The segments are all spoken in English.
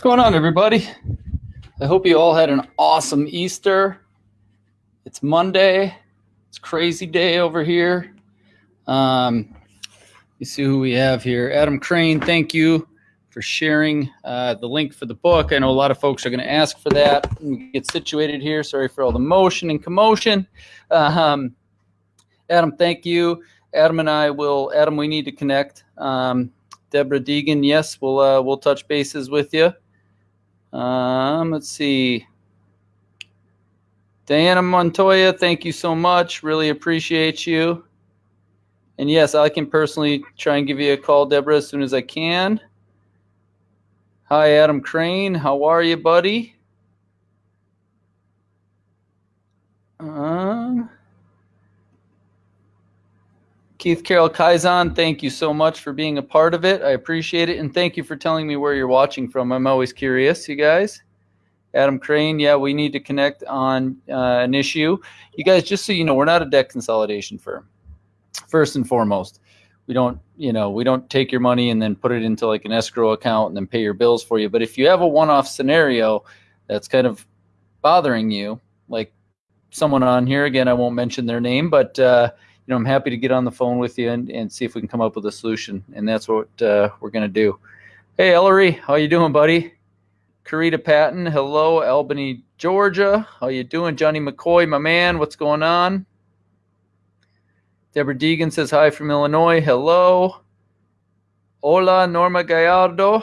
What's going on, everybody? I hope you all had an awesome Easter. It's Monday. It's crazy day over here. Um, you see who we have here. Adam Crane, thank you for sharing uh, the link for the book. I know a lot of folks are going to ask for that. get situated here. Sorry for all the motion and commotion. Um, Adam, thank you. Adam and I will. Adam, we need to connect. Um, Deborah Deegan, yes, we'll uh, we'll touch bases with you. Um, let's see. Diana Montoya, thank you so much. Really appreciate you. And yes, I can personally try and give you a call, Deborah, as soon as I can. Hi, Adam Crane. How are you, buddy? Um, Keith Carroll Kaizen, thank you so much for being a part of it. I appreciate it. And thank you for telling me where you're watching from. I'm always curious, you guys. Adam Crane, yeah, we need to connect on uh, an issue. You guys, just so you know, we're not a debt consolidation firm. First and foremost, we don't, you know, we don't take your money and then put it into like an escrow account and then pay your bills for you. But if you have a one-off scenario that's kind of bothering you, like someone on here, again, I won't mention their name, but uh, know, I'm happy to get on the phone with you and, and see if we can come up with a solution. And that's what uh, we're going to do. Hey, Ellery, how you doing, buddy? Karita Patton, hello, Albany, Georgia. How you doing, Johnny McCoy, my man? What's going on? Deborah Deegan says hi from Illinois. Hello. Hola, Norma Gallardo.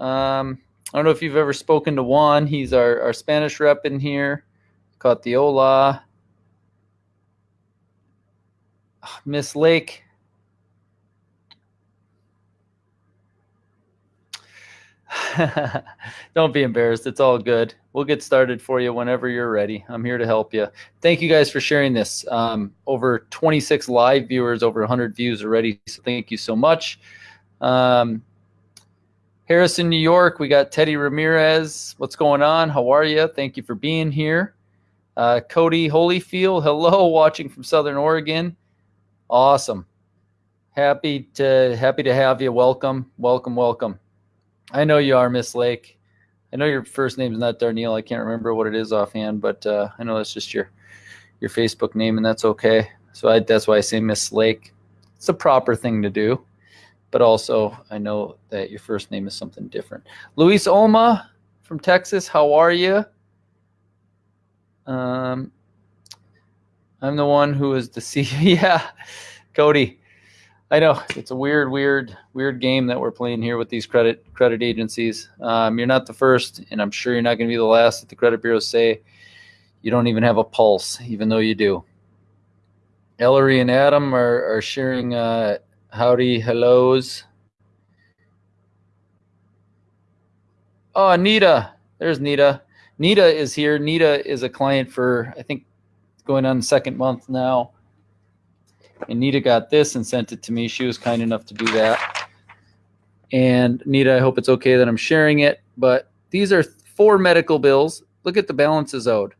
Um, I don't know if you've ever spoken to Juan. He's our, our Spanish rep in here. Caught the hola. Miss Lake. Don't be embarrassed. It's all good. We'll get started for you whenever you're ready. I'm here to help you. Thank you guys for sharing this. Um, over 26 live viewers, over 100 views already. So thank you so much. Um, Harrison, New York, we got Teddy Ramirez. What's going on? How are you? Thank you for being here. Uh, Cody Holyfield, hello, watching from Southern Oregon. Awesome. Happy to happy to have you. Welcome, welcome, welcome. I know you are Miss Lake. I know your first name is not Darnell. I can't remember what it is offhand, but uh, I know that's just your your Facebook name, and that's okay. So I, that's why I say Miss Lake. It's a proper thing to do, but also I know that your first name is something different. Luis Olma from Texas. How are you? Um, I'm the one who is CEO. yeah, Cody. I know it's a weird, weird, weird game that we're playing here with these credit credit agencies. Um, you're not the first, and I'm sure you're not going to be the last that the credit bureaus say you don't even have a pulse, even though you do. Ellery and Adam are, are sharing uh, howdy hellos. Oh, Nita. There's Nita. Nita is here. Nita is a client for, I think, going on the second month now. And Nita got this and sent it to me. She was kind enough to do that. And Nita, I hope it's okay that I'm sharing it, but these are four medical bills. Look at the balances owed.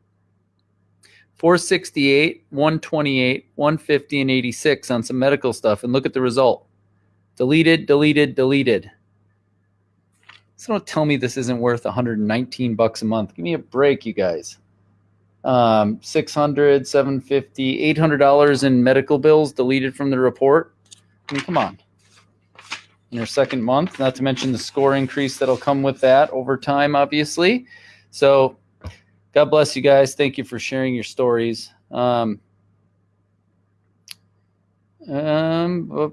468, 128, 150, and 86 on some medical stuff. And look at the result. Deleted, deleted, deleted. So don't tell me this isn't worth 119 bucks a month. Give me a break, you guys um, 600 750 800 dollars in medical bills deleted from the report. I mean come on. In your second month not to mention the score increase that'll come with that over time obviously. So god bless you guys. Thank you for sharing your stories. Um, um,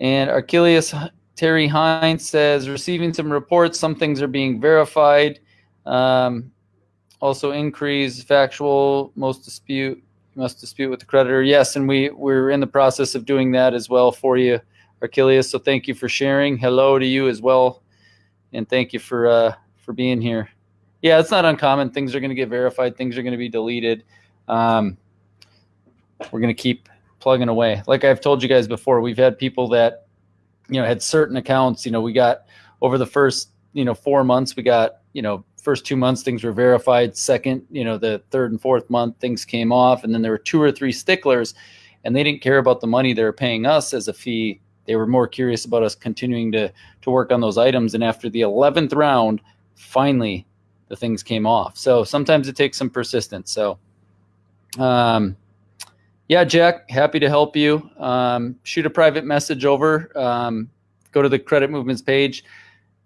and Archelius Terry Hines says receiving some reports. Some things are being verified. Um, also increase factual most dispute must dispute with the creditor. Yes, and we we're in the process of doing that as well for you, Achilles. So thank you for sharing. Hello to you as well, and thank you for uh, for being here. Yeah, it's not uncommon. Things are going to get verified. Things are going to be deleted. Um, we're going to keep plugging away. Like I've told you guys before, we've had people that you know had certain accounts. You know, we got over the first you know four months, we got you know first two months things were verified second you know the third and fourth month things came off and then there were two or three sticklers and they didn't care about the money they were paying us as a fee they were more curious about us continuing to to work on those items. And after the eleventh round, finally, the things came off. So sometimes it takes some persistence. So, um, yeah, Jack, happy to help you. Um, shoot a private message over. Um, go to the credit movements page.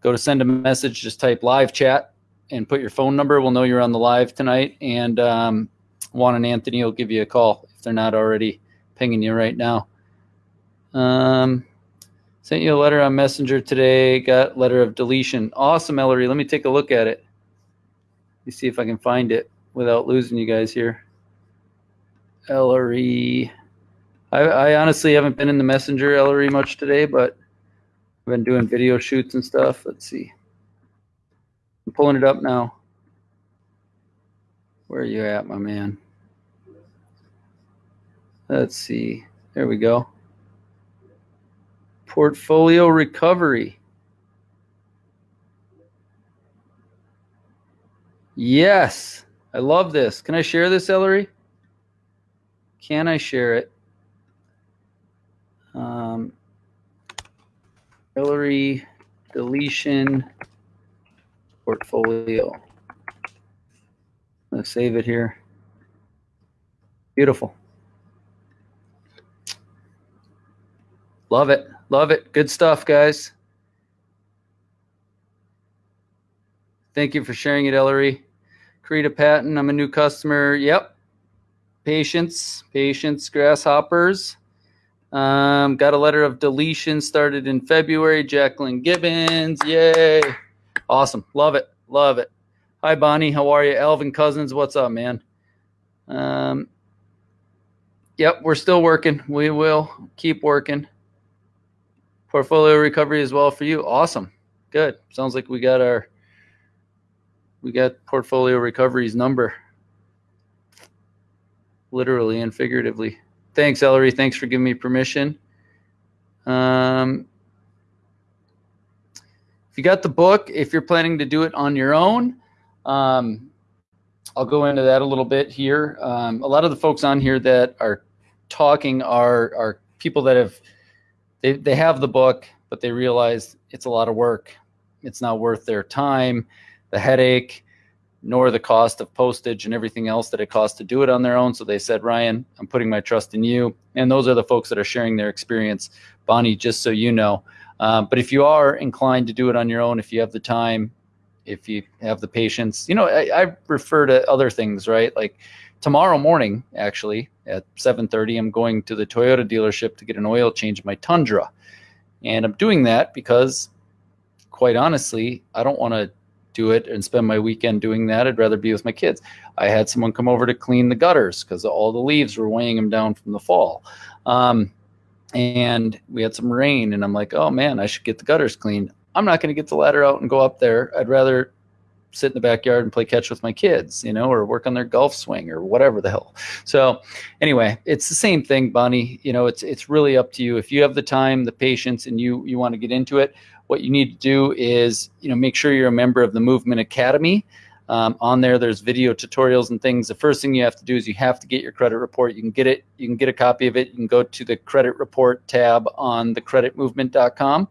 Go to send a message. Just type live chat and put your phone number. We'll know you're on the live tonight. And um, Juan and Anthony will give you a call if they're not already pinging you right now. Um, sent you a letter on Messenger today. Got letter of deletion. Awesome, Ellery. Let me take a look at it. Let me see if I can find it without losing you guys here. Ellery. I, I honestly haven't been in the Messenger Ellery much today, but I've been doing video shoots and stuff. Let's see. I'm pulling it up now. Where are you at, my man? Let's see. There we go. Portfolio recovery. Yes. I love this. Can I share this, Ellery? Can I share it? Um, Ellery deletion portfolio. Let's save it here. Beautiful. Love it. Love it. Good stuff, guys. Thank you for sharing it, Ellery. Karita Patton, I'm a new customer. Yep. Patience, patience, grasshoppers. Um, got a letter of deletion started in February. Jacqueline Gibbons. Yay. Awesome. Love it. Love it. Hi, Bonnie. How are you? Elvin Cousins. What's up, man? Um, yep, we're still working. We will keep working. Portfolio recovery as well for you. Awesome. Good. Sounds like we got our we got portfolio recovery's number. Literally and figuratively. Thanks, Ellery. Thanks for giving me permission. Um, you got the book, if you're planning to do it on your own, um, I'll go into that a little bit here. Um, a lot of the folks on here that are talking are are people that have they, they have the book, but they realize it's a lot of work. It's not worth their time, the headache, nor the cost of postage and everything else that it costs to do it on their own. So they said, Ryan, I'm putting my trust in you. And those are the folks that are sharing their experience. Bonnie, just so you know. Um, but if you are inclined to do it on your own, if you have the time, if you have the patience, you know, I, I refer to other things, right? Like tomorrow morning, actually at 7:30, I'm going to the Toyota dealership to get an oil change in my Tundra, and I'm doing that because, quite honestly, I don't want to do it and spend my weekend doing that. I'd rather be with my kids. I had someone come over to clean the gutters because all the leaves were weighing them down from the fall. Um, and we had some rain, and I'm like, oh man, I should get the gutters cleaned. I'm not going to get the ladder out and go up there. I'd rather sit in the backyard and play catch with my kids, you know, or work on their golf swing or whatever the hell. So anyway, it's the same thing, Bonnie. You know, it's it's really up to you. If you have the time, the patience, and you you want to get into it, what you need to do is, you know, make sure you're a member of the Movement Academy. Um, on there, there's video tutorials and things. The first thing you have to do is you have to get your credit report. You can get it. You can get a copy of it. You can go to the credit report tab on thecreditmovement.com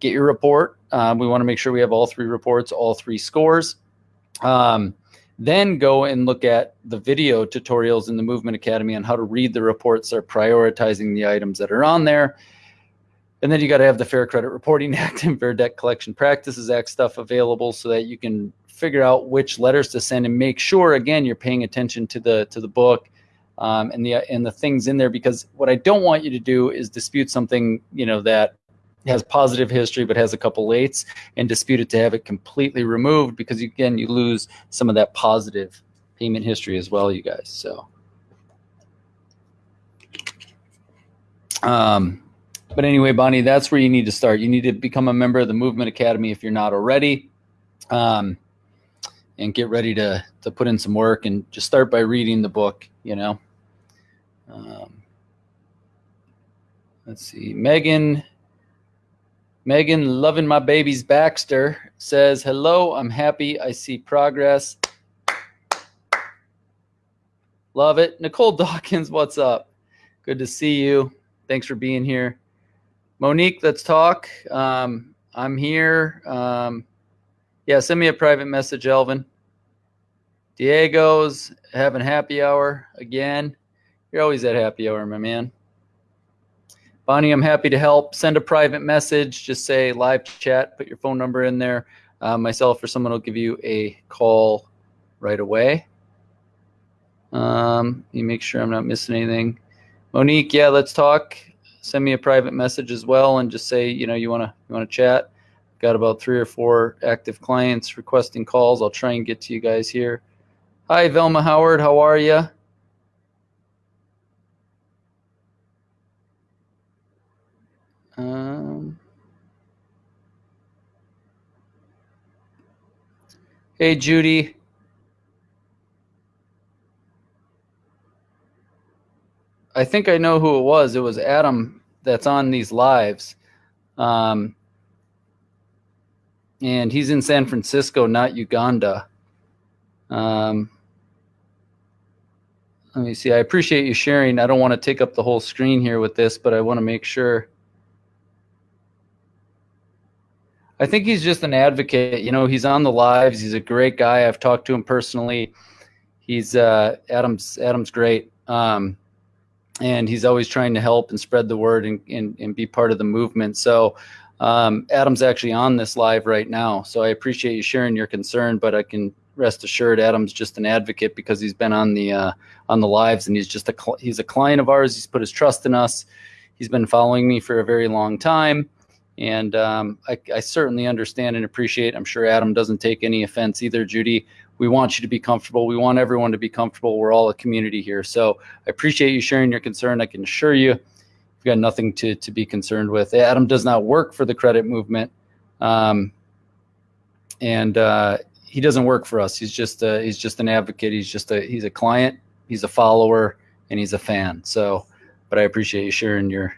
get your report. Um, we want to make sure we have all three reports, all three scores. Um, then go and look at the video tutorials in the Movement Academy on how to read the reports. They're prioritizing the items that are on there. And then you got to have the Fair Credit Reporting Act and Fair Debt Collection Practices Act stuff available so that you can figure out which letters to send and make sure again you're paying attention to the to the book um, and the and the things in there because what I don't want you to do is dispute something you know that has positive history but has a couple lates and dispute it to have it completely removed because again you lose some of that positive payment history as well you guys so. Um but anyway bonnie that's where you need to start. You need to become a member of the movement academy if you're not already. Um and get ready to to put in some work and just start by reading the book you know um, let's see megan Megan, loving my babies Baxter, says, Hello, I'm happy. I see progress. Love it. Nicole Dawkins, what's up? Good to see you. Thanks for being here. Monique, let's talk. Um, I'm here. Um, yeah, send me a private message, Elvin. Diego's having happy hour again. You're always at happy hour, my man. Bonnie, I'm happy to help. Send a private message. Just say live chat. Put your phone number in there. Uh, myself or someone will give you a call right away. Um, you make sure I'm not missing anything. Monique, yeah, let's talk. Send me a private message as well, and just say you know you wanna you wanna chat. Got about three or four active clients requesting calls. I'll try and get to you guys here. Hi, Velma Howard. How are you? Um, hey, Judy. I think I know who it was. It was Adam that's on these lives. Um, and he's in San Francisco, not Uganda. Um, let me see. I appreciate you sharing. I don't want to take up the whole screen here with this, but I want to make sure. I think he's just an advocate. You know, he's on the lives. He's a great guy. I've talked to him personally. He's uh, Adam's. Adam's great, um, and he's always trying to help and spread the word and, and, and be part of the movement. So um, Adam's actually on this live right now. So I appreciate you sharing your concern, but I can rest assured Adam's just an advocate because he's been on the uh, on the lives and he's just a he's a client of ours. He's put his trust in us. He's been following me for a very long time and um, I, I, certainly understand and appreciate. I'm sure Adam doesn't take any offense either, Judy. We want you to be comfortable. We want everyone to be comfortable. We're all a community here. So I appreciate you sharing your concern. I can assure you, you've got nothing to, to be concerned with. Adam does not work for the credit movement. Um, and uh, he doesn't work for us. He's just a, he's just an advocate. He's just a he's a client. He's a follower, and he's a fan. So, but I appreciate you sharing your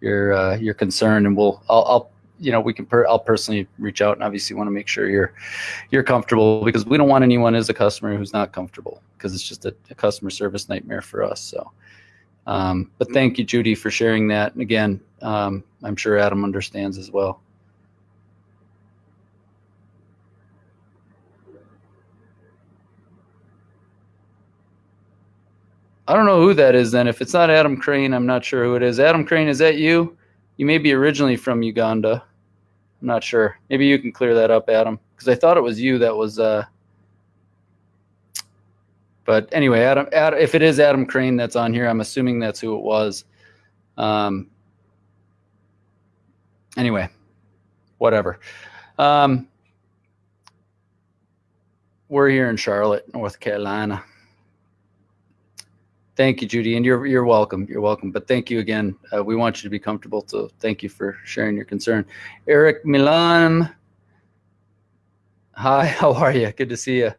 your uh, your concern, and we'll I'll, I'll you know we can per, I'll personally reach out and obviously want to make sure you're you're comfortable because we don't want anyone as a customer who's not comfortable because it's just a, a, customer service nightmare for us. So, um, but thank you, Judy, for sharing that. And again, um, I'm sure Adam understands as well. I don't know who that is then. If it's not Adam Crane, I'm not sure who it is. Adam Crane, is that you? You may be originally from Uganda. I'm not sure. Maybe you can clear that up, Adam, because I thought it was you that was. Uh... But anyway, Adam, Adam, if it is Adam Crane that's on here, I'm assuming that's who it was. Um, anyway, whatever. Um, we're here in Charlotte, North Carolina. Thank you, Judy, and you're you're welcome. You're welcome. But thank you again. Uh, we want you to be comfortable. So thank you for sharing your concern. Eric Milan. Hi, how are you? Good to see you.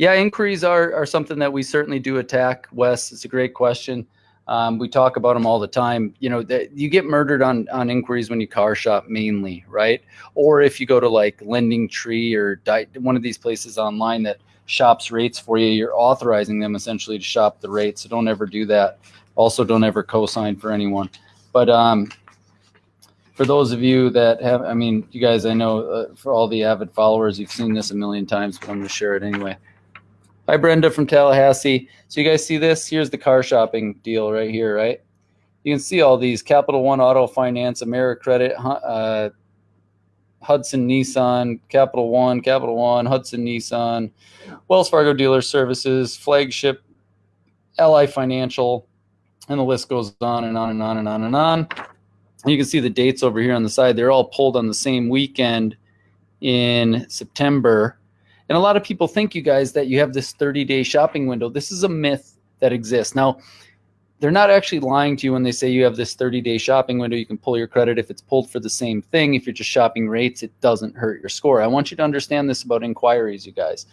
Yeah, inquiries are are something that we certainly do attack. Wes, it's a great question. Um, we talk about them all the time. You know, that you get murdered on on inquiries when you car shop mainly, right? Or if you go to like Lending Tree or one of these places online that shops rates for you, you're authorizing them essentially to shop the rates. So don't ever do that. Also, don't ever co-sign for anyone. But um, for those of you that have, I mean, you guys, I know uh, for all the avid followers, you've seen this a million times, but I'm going to share it anyway. Hi, Brenda from Tallahassee. So you guys see this? Here's the car shopping deal right here, right? You can see all these Capital One Auto Finance, AmeriCredit, uh, Hudson Nissan, Capital One, Capital One, Hudson Nissan, Wells Fargo Dealer Services, Flagship, Ally Financial, and the list goes on and on and on and on and on. You can see the dates over here on the side. They're all pulled on the same weekend in September. And a lot of people think, you guys, that you have this 30 day shopping window. This is a myth that exists. Now, they're not actually lying to you when they say you have this 30 day shopping window. You can pull your credit if it's pulled for the same thing. If you're just shopping rates, it doesn't hurt your score. I want you to understand this about inquiries, you guys.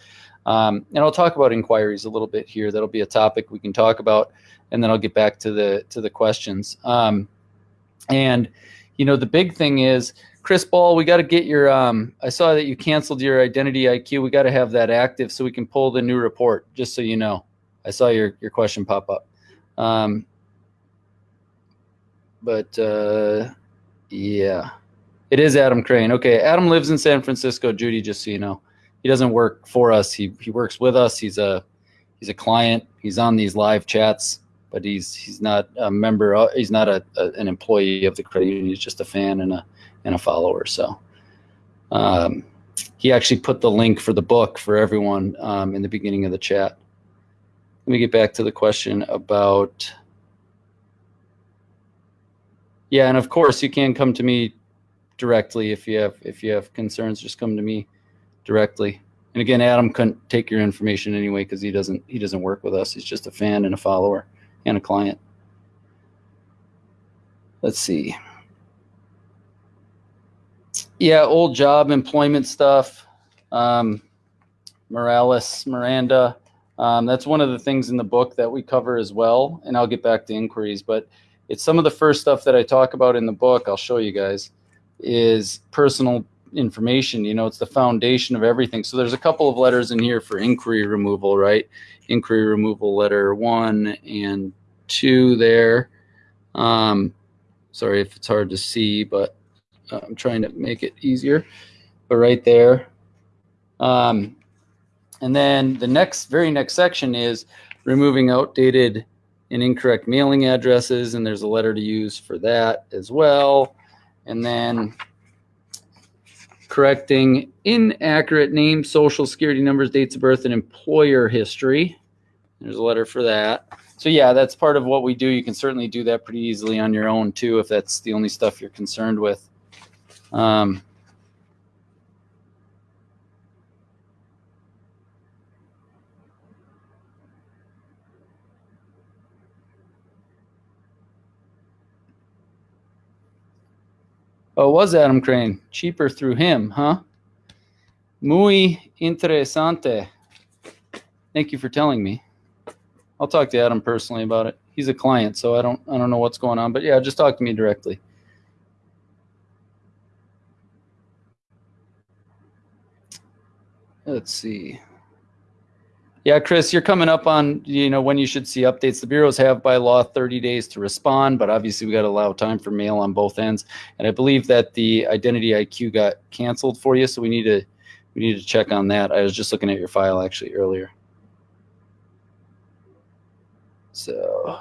Um, and I'll talk about inquiries a little bit here. That'll be a topic we can talk about, and then I'll get back to the to the questions. Um, and you know, the big thing is, Chris Ball, we got to get your. Um, I saw that you canceled your Identity IQ. We got to have that active so we can pull the new report. Just so you know, I saw your your question pop up. Um, but uh, yeah, it is Adam Crane. Okay, Adam lives in San Francisco. Judy, just so you know, he doesn't work for us. He he works with us. He's a he's a client. He's on these live chats, but he's he's not a member. he's not a, a, an employee of the credit union. He's just a fan and a and a follower. So. Um, he actually put the link for the book for everyone um, in the beginning of the chat. Let me get back to the question about. Yeah, and of course you can come to me directly if you have if you have concerns. Just come to me directly. And again, Adam couldn't take your information anyway because he doesn't he doesn't work with us. He's just a fan and a follower and a client. Let's see yeah, old job employment stuff. Um, Morales, Miranda. Um, that's one of the things in the book that we cover as well. And I'll get back to inquiries, but it's some of the first stuff that I talk about in the book. I'll show you guys is personal information. You know, it's the foundation of everything. So there's a couple of letters in here for inquiry removal, right? Inquiry removal letter one and two there. Um, sorry if it's hard to see, but I'm trying to make it easier, but right there. Um, and then the next, very next section is removing outdated and incorrect mailing addresses, and there's a letter to use for that as well. And then correcting inaccurate names, social security numbers, dates of birth, and employer history. There's a letter for that. So yeah, that's part of what we do. You can certainly do that pretty easily on your own too, if that's the only stuff you're concerned with. Um, Oh, was Adam Crane. Cheaper through him, huh? Muy interesante. Thank you for telling me. I'll talk to Adam personally about it. He's a client, so I don't I don't know what's going on, but yeah, just talk to me directly. Let's see. Yeah, Chris, you're coming up on you know when you should see updates. The bureaus have by law 30 days to respond, but obviously we got to allow time for mail on both ends. And I believe that the Identity IQ got canceled for you, so we need to we need to check on that. I was just looking at your file actually earlier. So.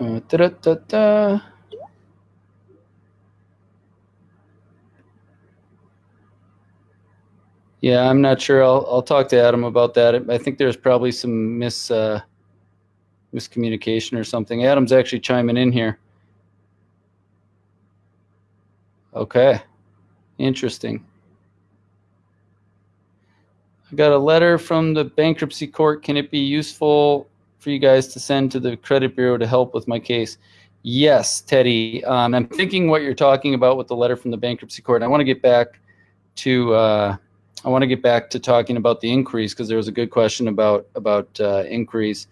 Uh, da -da -da Yeah, I'm not sure. I'll I'll talk to Adam about that. I think there's probably some mis uh, miscommunication or something. Adam's actually chiming in here. Okay, interesting. I got a letter from the bankruptcy court. Can it be useful for you guys to send to the credit bureau to help with my case? Yes, Teddy. Um, I'm thinking what you're talking about with the letter from the bankruptcy court. I want to get back to. Uh, I want to get back to talking about the increase because there was a good question about about uh, increase.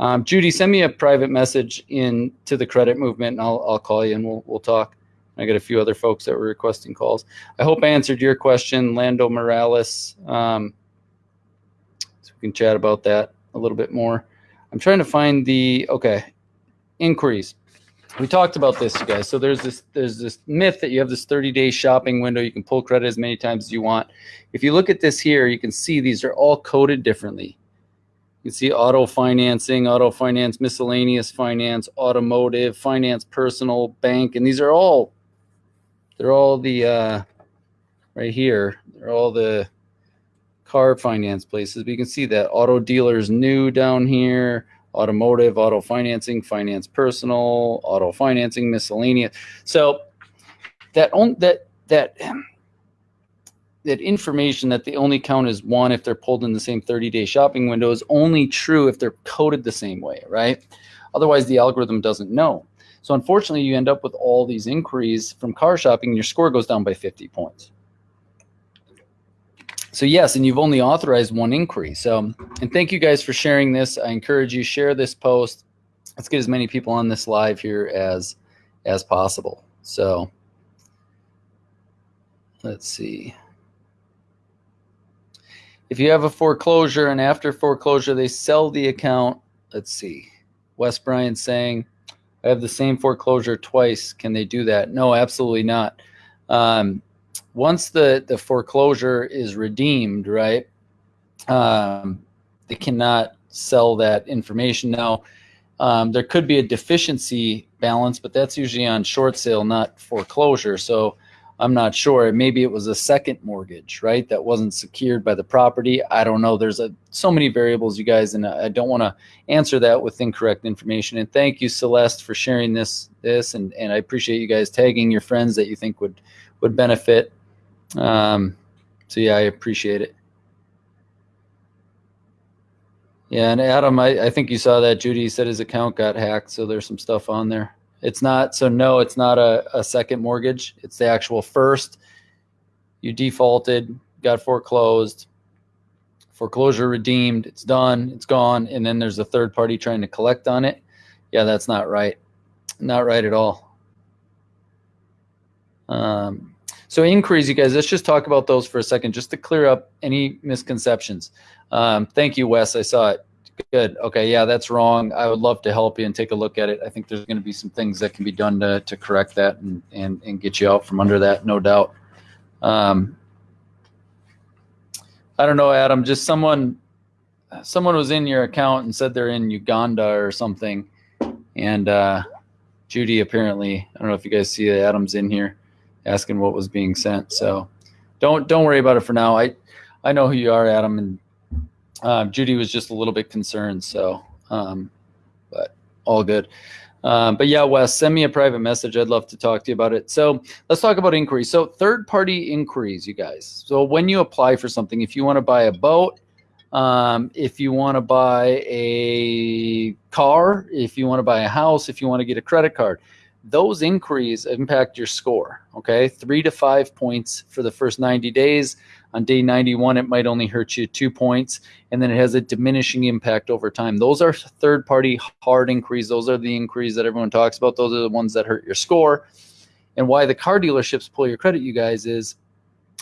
Um, Judy, send me a private message in to the credit movement, and I'll I'll call you and we'll we'll talk. I got a few other folks that were requesting calls. I hope I answered your question, Lando Morales. Um, so we can chat about that a little bit more. I'm trying to find the okay inquiries we talked about this, you guys. So there's this there's this myth that you have this 30 day shopping window. You can pull credit as many times as you want. If you look at this here, you can see these are all coded differently. You can see auto financing, auto finance, miscellaneous finance, automotive, finance, personal, bank, and these are all they're all the uh, right here. They're all the car finance places. But you can see that auto dealers new down here automotive, auto financing, finance personal, auto financing, miscellaneous. So that on, that that that information that they only count as one if they're pulled in the same 30-day shopping window is only true if they're coded the same way, right? Otherwise, the algorithm doesn't know. So unfortunately, you end up with all these inquiries from car shopping, and your score goes down by 50 points. So yes, and you've only authorized one inquiry. So, and thank you guys for sharing this. I encourage you share this post. Let's get as many people on this live here as as possible. So, let's see. if you have a foreclosure and after foreclosure they sell the account, let's see. Wes Bryan saying, I have the same foreclosure twice. Can they do that? No, absolutely not. Um, once the, the foreclosure is redeemed, right, um, they cannot sell that information. Now, um, there could be a deficiency balance, but that's usually on short sale, not foreclosure. So I'm not sure. Maybe it was a second mortgage, right? That wasn't secured by the property. I don't know. There's a, so many variables, you guys, and I don't want to answer that with incorrect information. And thank you, Celeste, for sharing this. This and and I appreciate you guys tagging your friends that you think would would benefit. Um, so yeah, I appreciate it. Yeah, and Adam, I, I think you saw that Judy said his account got hacked, so there's some stuff on there. It's not so no, it's not a, a second mortgage. It's the actual first. You defaulted, got foreclosed, foreclosure redeemed, it's done, it's gone, and then there's a third party trying to collect on it. Yeah, that's not right. Not right at all. Um, so inquiries, you guys, let's just talk about those for a second, just to clear up any misconceptions. Um, thank you, Wes. I saw it. Good. Okay. Yeah, that's wrong. I would love to help you and take a look at it. I think there's going to be some things that can be done to, to correct that and, and, and get you out from under that, no doubt. Um, I don't know, Adam, just someone, someone was in your account and said they're in Uganda or something. And, uh, Judy apparently, I don't know if you guys see that Adam's in here asking what was being sent. So don't, don't worry about it for now. I, I know who you are, Adam, and um, Judy was just a little bit concerned, so um, but all good. Um, but yeah, Wes, send me a private message. I'd love to talk to you about it. So let's talk about inquiries. So third-party inquiries, you guys. So when you apply for something, if you want to buy a boat, um, if you want to buy a car, if you want to buy a house, if you want to get a credit card, those inquiries impact your score. Okay, three to five points for the first 90 days. On day 91, it might only hurt you two points, and then it has a diminishing impact over time. Those are third party hard inquiries. Those are the inquiries that everyone talks about. Those are the ones that hurt your score. And why the car dealerships pull your credit, you guys, is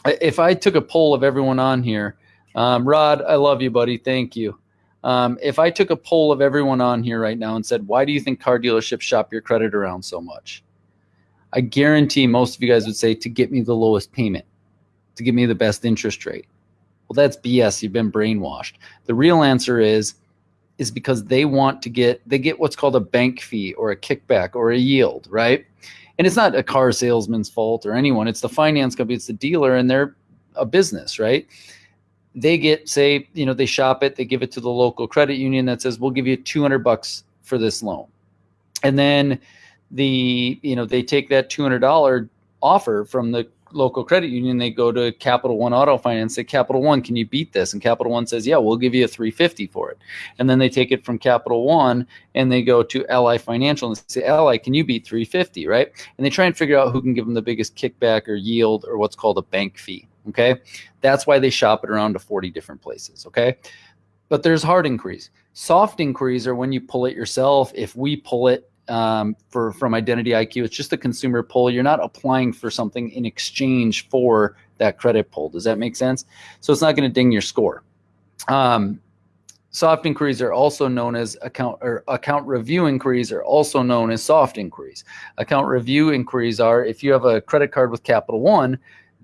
if I took a poll of everyone on here, um, Rod, I love you, buddy. Thank you. Um, if I took a poll of everyone on here right now and said, why do you think car dealerships shop your credit around so much? I guarantee most of you guys would say to get me the lowest payment to give me the best interest rate. Well, that's BS. You've been brainwashed. The real answer is is because they want to get they get what's called a bank fee or a kickback or a yield, right? And it's not a car salesman's fault or anyone. It's the finance company, it's the dealer, and they're a business, right? They get say, you know, they shop it, they give it to the local credit union that says, "We'll give you 200 bucks for this loan," and then the you know they take that $200 offer from the local credit union, they go to Capital One Auto Finance, say, Capital One, can you beat this? And Capital One says, yeah, we'll give you a 350 for it. And then they take it from Capital One and they go to Ally Financial and say, Ally, can you beat 350, right? And they try and figure out who can give them the biggest kickback or yield or what's called a bank fee, okay? That's why they shop it around to 40 different places, okay? But there's hard inquiries. Soft inquiries are when you pull it yourself. If we pull it um, for from Identity IQ. It's just a consumer pull. You're not applying for something in exchange for that credit pull. Does that make sense? So it's not going to ding your score. Um, soft inquiries are also known as account or account review inquiries are also known as soft inquiries. Account review inquiries are if you have a credit card with Capital One,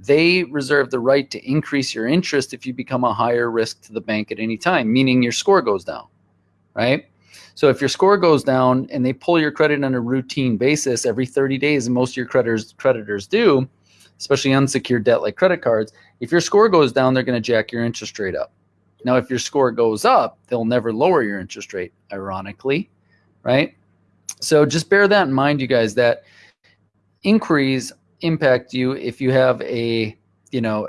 they reserve the right to increase your interest if you become a higher risk to the bank at any time, meaning your score goes down, right? So if your score goes down and they pull your credit on a routine basis every 30 days, and most of your creditors creditors do, especially unsecured debt like credit cards, if your score goes down, they're going to jack your interest rate up. Now, if your score goes up, they'll never lower your interest rate, ironically, right? So just bear that in mind, you guys, that inquiries impact you if you have a, you know,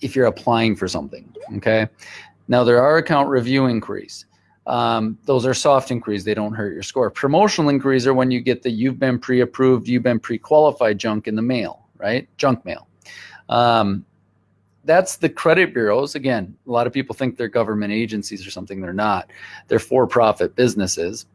if you're applying for something, okay? Now, there are account review inquiries. Um, those are soft inquiries. They don't hurt your score. Promotional inquiries are when you get the you've been pre-approved, you've been pre-qualified junk in the mail, right? Junk mail. Um, that's the credit bureaus. Again, a lot of people think they're government agencies or something. They're not. They're for-profit businesses.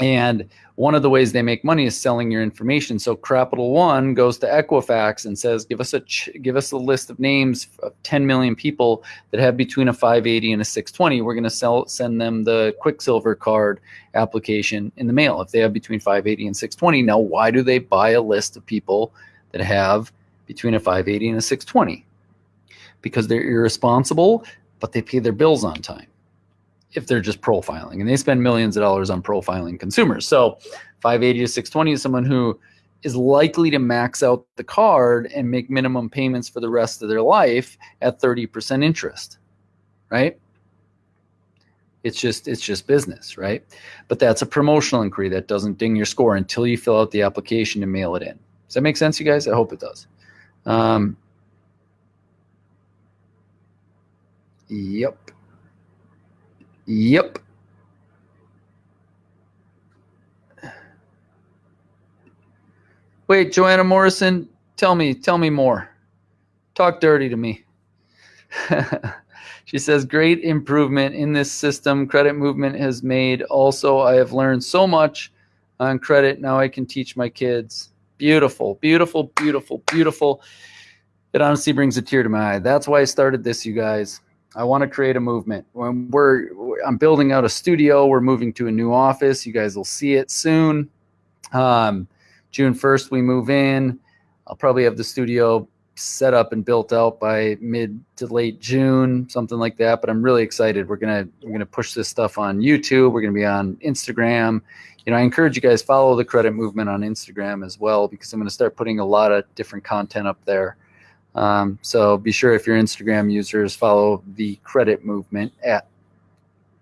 And one of the ways they make money is selling your information. So Capital One goes to Equifax and says, "Give us a give us a list of names of 10 million people that have between a 580 and a 620. We're going to sell send them the Quicksilver card application in the mail if they have between 580 and 620." Now, why do they buy a list of people that have between a 580 and a 620? Because they're irresponsible, but they pay their bills on time if they're just profiling and they spend millions of dollars on profiling consumers. So 580 to 620 is someone who is likely to max out the card and make minimum payments for the rest of their life at 30% interest, right? It's just it's just business, right? But that's a promotional inquiry that doesn't ding your score until you fill out the application and mail it in. Does that make sense, you guys? I hope it does. Um, yep. Yep. Wait, Joanna Morrison, tell me, tell me more. Talk dirty to me. she says, great improvement in this system credit movement has made. Also, I have learned so much on credit. Now I can teach my kids. Beautiful, beautiful, beautiful, beautiful. It honestly brings a tear to my eye. That's why I started this, you guys. I want to create a movement. When we're, I'm building out a studio. We're moving to a new office. You guys will see it soon. Um, June 1st, we move in. I'll probably have the studio set up and built out by mid to late June, something like that. But I'm really excited. We're gonna we're gonna push this stuff on YouTube. We're gonna be on Instagram. You know, I encourage you guys follow the credit movement on Instagram as well because I'm gonna start putting a lot of different content up there. Um, so be sure if your Instagram users follow the credit movement at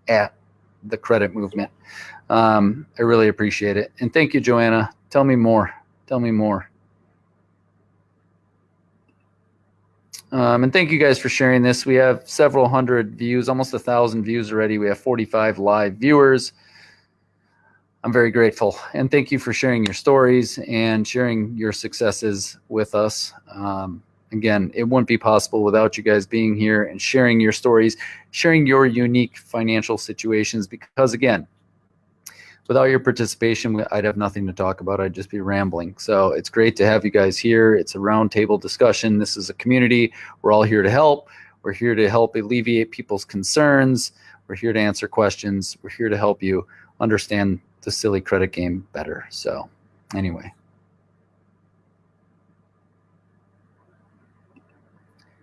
at the credit movement. Um, I really appreciate it. And thank you, Joanna. Tell me more. Tell me more. Um, and thank you guys for sharing this. We have several hundred views, almost a thousand views already. We have 45 live viewers. I'm very grateful. And thank you for sharing your stories and sharing your successes with us. Um, again, it wouldn't be possible without you guys being here and sharing your stories, sharing your unique financial situations. Because again, without your participation, I'd have nothing to talk about. I'd just be rambling. So it's great to have you guys here. It's a roundtable discussion. This is a community. We're all here to help. We're here to help alleviate people's concerns. We're here to answer questions. We're here to help you understand the silly credit game better. So, anyway.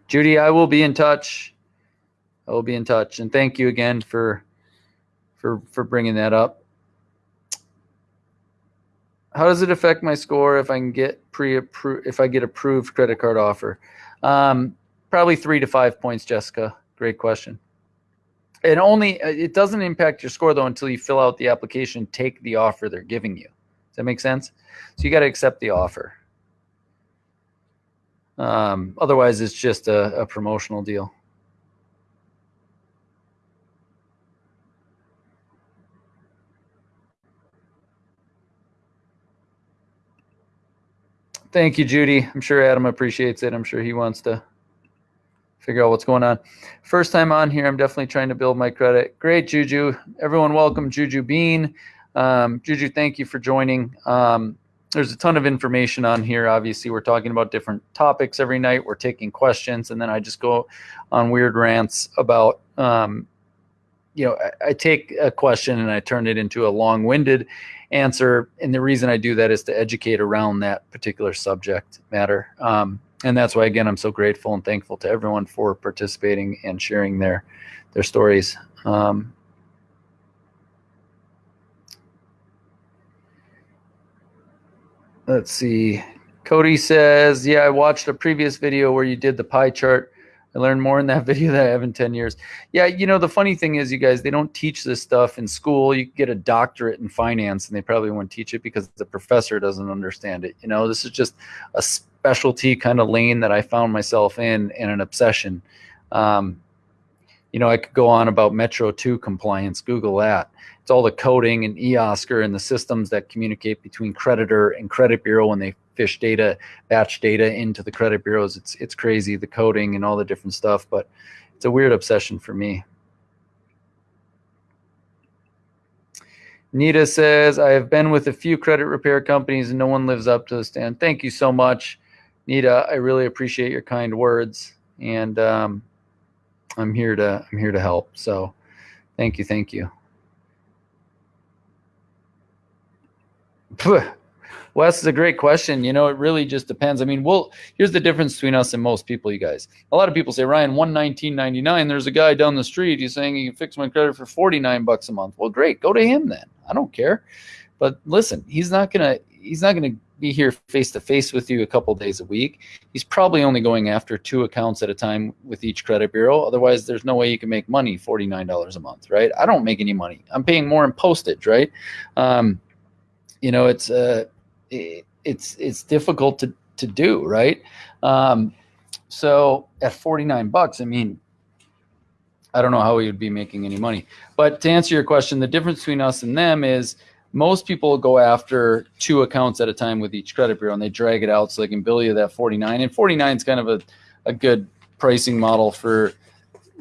Judy, I will be in touch. I will be in touch, and thank you again for for for bringing that up. How does it affect my score if I can get pre-approved if I get approved credit card offer? Um, probably three to five points, Jessica. Great question. And only it doesn't impact your score though until you fill out the application, take the offer they're giving you. Does that make sense? So you got to accept the offer. Um, otherwise, it's just a, a promotional deal. Thank you, Judy. I'm sure Adam appreciates it. I'm sure he wants to figure out what's going on. First time on here, I'm definitely trying to build my credit. Great, Juju. Everyone welcome Juju Bean. Um, Juju, thank you for joining. Um, there's a ton of information on here. Obviously, we're talking about different topics every night. We're taking questions, and then I just go on weird rants about, um, you know, I, I, take a question and I turn it into a long-winded answer. And the reason I do that is to educate around that particular subject matter. Um, and that's why, again, I'm so grateful and thankful to everyone for participating and sharing their their stories. Um, Let's see. Cody says, yeah, I watched a previous video where you did the pie chart. I learned more in that video than I have in 10 years. Yeah, you know, the funny thing is, you guys, they don't teach this stuff in school. You get a doctorate in finance, and they probably won't teach it because the professor doesn't understand it. You know, this is just a specialty kind of lane that I found myself in and an obsession. Um, you know, I could go on about Metro 2 compliance, Google that. It's all the coding and eOscar and the systems that communicate between creditor and credit bureau when they fish data, batch data into the credit bureaus. It's it's crazy the coding and all the different stuff, but it's a weird obsession for me. Nita says, I have been with a few credit repair companies and no one lives up to the stand. Thank you so much, Nita. I really appreciate your kind words. And um, I'm here to I'm here to help. So thank you, thank you. Wes is a great question. You know, it really just depends. I mean, well, here's the difference between us and most people, you guys. A lot of people say, Ryan, one nineteen ninety nine. There's a guy down the street. He's saying he can fix my credit for forty nine bucks a month. Well, great, go to him then. I don't care. But listen, he's not gonna he's not gonna be here face to face with you a couple days a week. He's probably only going after two accounts at a time with each credit bureau. Otherwise, there's no way you can make money $49 a month, right? I don't make any money. I'm paying more in postage, right? Um, you know, it's uh, it, it's it's difficult to to do, right? Um, so at 49 bucks, I mean, I don't know how we would be making any money. But to answer your question, the difference between us and them is most people go after two accounts at a time with each credit bureau and they drag it out so they can bill you that 49 and 49 is kind of a, a good pricing model for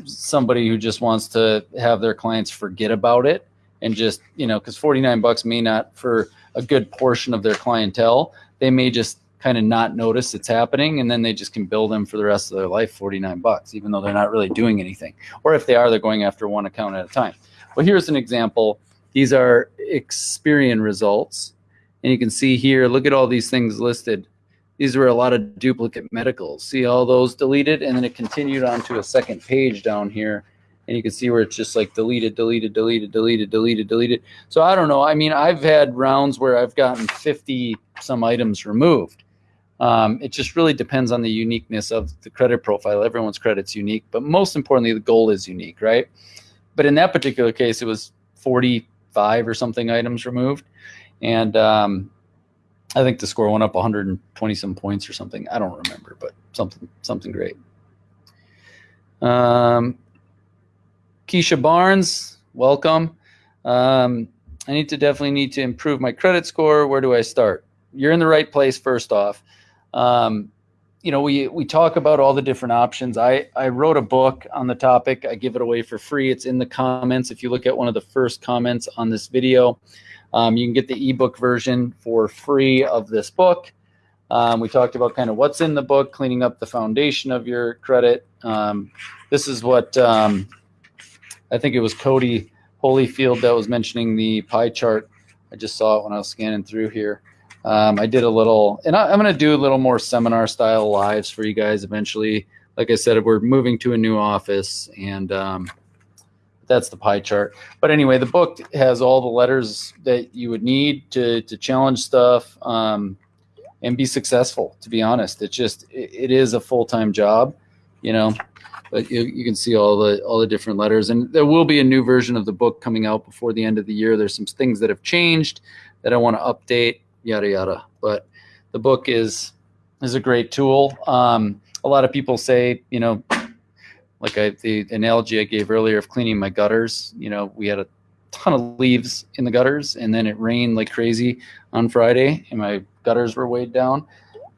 somebody who just wants to have their clients forget about it and just you know because 49 bucks may not for a good portion of their clientele they may just kind of not notice it's happening and then they just can bill them for the rest of their life 49 bucks even though they're not really doing anything or if they are they're going after one account at a time well here's an example these are Experian results. And you can see here, look at all these things listed. These were a lot of duplicate medicals. See all those deleted? And then it continued on to a second page down here. And you can see where it's just like deleted, deleted, deleted, deleted, deleted, deleted. So I don't know. I mean, I've had rounds where I've gotten 50 some items removed. Um, it just really depends on the uniqueness of the credit profile. Everyone's credit's unique, but most importantly, the goal is unique, right? But in that particular case, it was 45 or something items removed. And um, I think the score went up 120 some points or something. I don't remember, but something something great. Um, Keisha Barnes, welcome. Um, I need to definitely need to improve my credit score. Where do I start? You're in the right place first off. Um, you know, we we talk about all the different options. I I wrote a book on the topic. I give it away for free. It's in the comments. If you look at one of the first comments on this video, um, you can get the ebook version for free of this book. Um, we talked about kind of what's in the book, cleaning up the foundation of your credit. Um, this is what um, I think it was Cody Holyfield that was mentioning the pie chart. I just saw it when I was scanning through here. Um, I did a little, and I, am going to do a little more seminar style lives for you guys eventually. Like I said, we're moving to a new office, and um, that's the pie chart. But anyway, the book has all the letters that you would need to to challenge stuff um, and be successful. To be honest, it's just it, it is a full time job, you know. But you, you can see all the all the different letters, and there will be a new version of the book coming out before the end of the year. There's some things that have changed that I want to update yada yada. But the book is is a great tool. Um, a lot of people say, you know, like I, the analogy I gave earlier of cleaning my gutters. You know, we had a ton of leaves in the gutters, and then it rained like crazy on Friday, and my gutters were weighed down.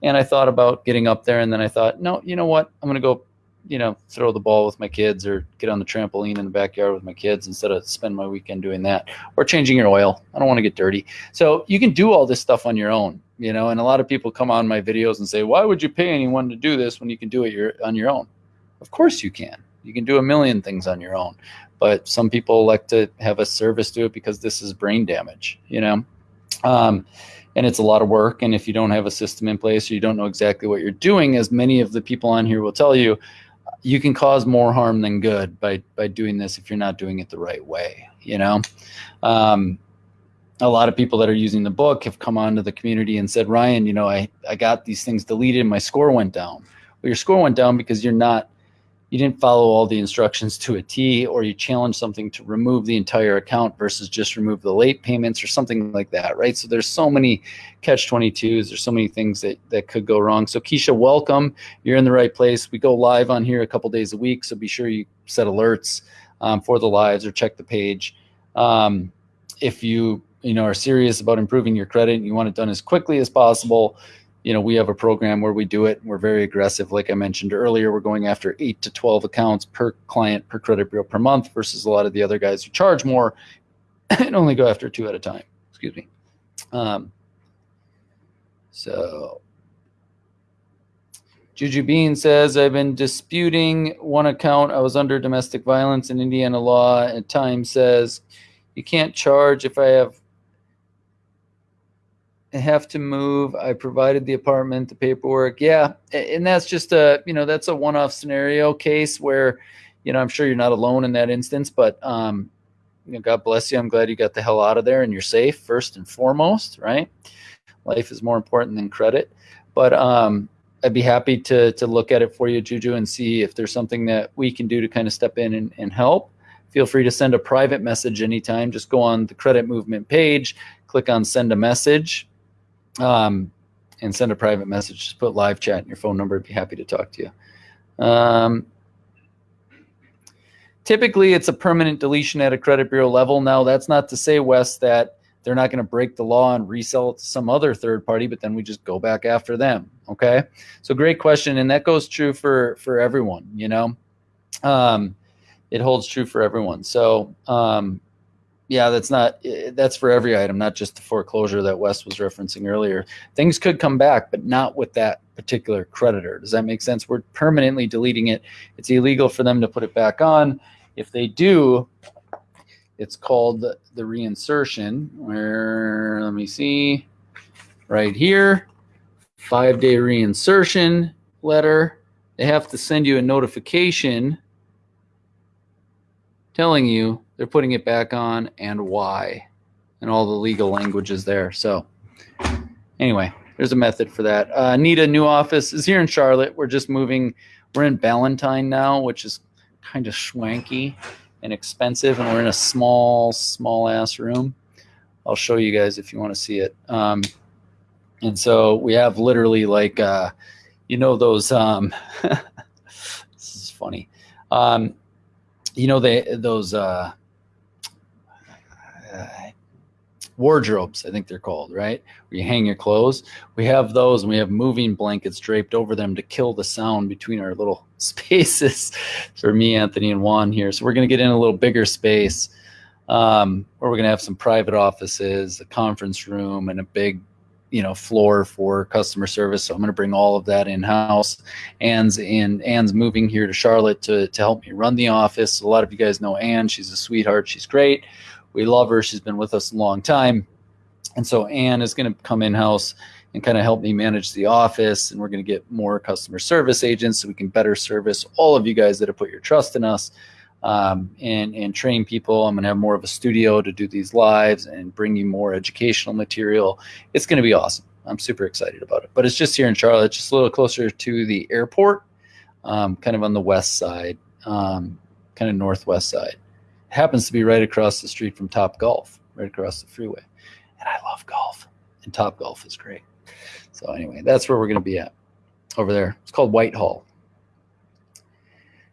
And I thought about getting up there, and then I thought, no, you know what? I'm gonna go you know, throw the ball with my kids or get on the trampoline in the backyard with my kids instead of spend my weekend doing that or changing your oil. I don't want to get dirty. So you can do all this stuff on your own, you know, and a lot of people come on my videos and say, why would you pay anyone to do this when you can do it your, on your own? Of course you can. You can do a million things on your own, but some people like to have a service do it because this is brain damage, you know? Um, and it's a lot of work. And if you don't have a system in place or you don't know exactly what you're doing, as many of the people on here will tell you, you can cause more harm than good by by doing this if you're not doing it the right way you know? Um, a lot of people that are using the book have come onto the community and said ryan you know i i got these things deleted and my score went down. Well your score went down because you're not you didn't follow all the instructions to a T or you challenge something to remove the entire account versus just remove the late payments or something like that, right? So there's so many catch 22s, there's so many things that, that could go wrong. So Keisha, welcome. You're in the right place. We go live on here a couple days a week, so be sure you set alerts um, for the lives or check the page. Um, if you you know are serious about improving your credit and you want it done as quickly as possible, you know, we have a program where we do it. We're very aggressive. Like I mentioned earlier, we're going after eight to 12 accounts per client per credit bureau per month versus a lot of the other guys who charge more and only go after two at a time. Excuse me. Um, so Juju Bean says, I've been disputing one account. I was under domestic violence in Indiana law. At times says you can't charge if I have have to move. I provided the apartment, the paperwork. Yeah. And that's just a, you know, that's a one-off scenario case where, you know, I'm sure you're not alone in that instance, but um, you know, God bless you. I'm glad you got the hell out of there and you're safe first and foremost, right? Life is more important than credit. But um I'd be happy to to look at it for you, Juju, and see if there's something that we can do to kind of step in and, and help. Feel free to send a private message anytime. Just go on the credit movement page, click on send a message, um, and send a private message. Just put live chat and your phone number. I'd be happy to talk to you. Um, typically, it's a permanent deletion at a credit bureau level. Now, that's not to say, Wes, that they're not going to break the law and resell it to some other third party, but then we just go back after them. Okay. So great question. And that goes true for, for everyone, you know, um, it holds true for everyone. So, um, yeah, that's not, eh, that's for every item, not just the foreclosure that Wes was referencing earlier. Things could come back, but not with that particular creditor. Does that make sense? We're permanently deleting it. It's illegal for them to put it back on. If they do, it's called the, the reinsertion where, let me see, right here, five day reinsertion letter. They have to send you a notification telling you they're putting it back on and why and all the legal language is there. So anyway, there's a method for that. Uh, Anita, new office is here in Charlotte. We're just moving. We're in Ballantyne now, which is kind of swanky and expensive, and we're in a small, small ass room. I'll show you guys if you want to see it. Um, and so we have literally like, uh, you know, those. Um, this is funny. Um, you know, they those. Uh, uh, wardrobes, I think they're called, right? Where you hang your clothes. We have those and we have moving blankets draped over them to kill the sound between our little spaces for me, Anthony, and Juan here. So we're going to get in a little bigger space um, where we're going to have some private offices, a conference room, and a big you know floor for customer service so i'm going to bring all of that in house anne's in anne's moving here to charlotte to, to help me run the office a lot of you guys know anne she's a sweetheart she's great we love her. She's been with us a long time. And so Anne is going to come in house and kind of help me manage the office. And we're going to get more customer service agents so we can better service all of you guys that have put your trust in us um, and, and train people. I'm going to have more of a studio to do these lives and bring you more educational material. It's going to be awesome. I'm super excited about it. But it's just here in Charlotte, just a little closer to the airport, um, kind of on the west side, um, kind of northwest side happens to be right across the street from Top Golf, right across the freeway. And I love golf, and Top Golf is great. So anyway, that's where we're going to be at over there. It's called Whitehall.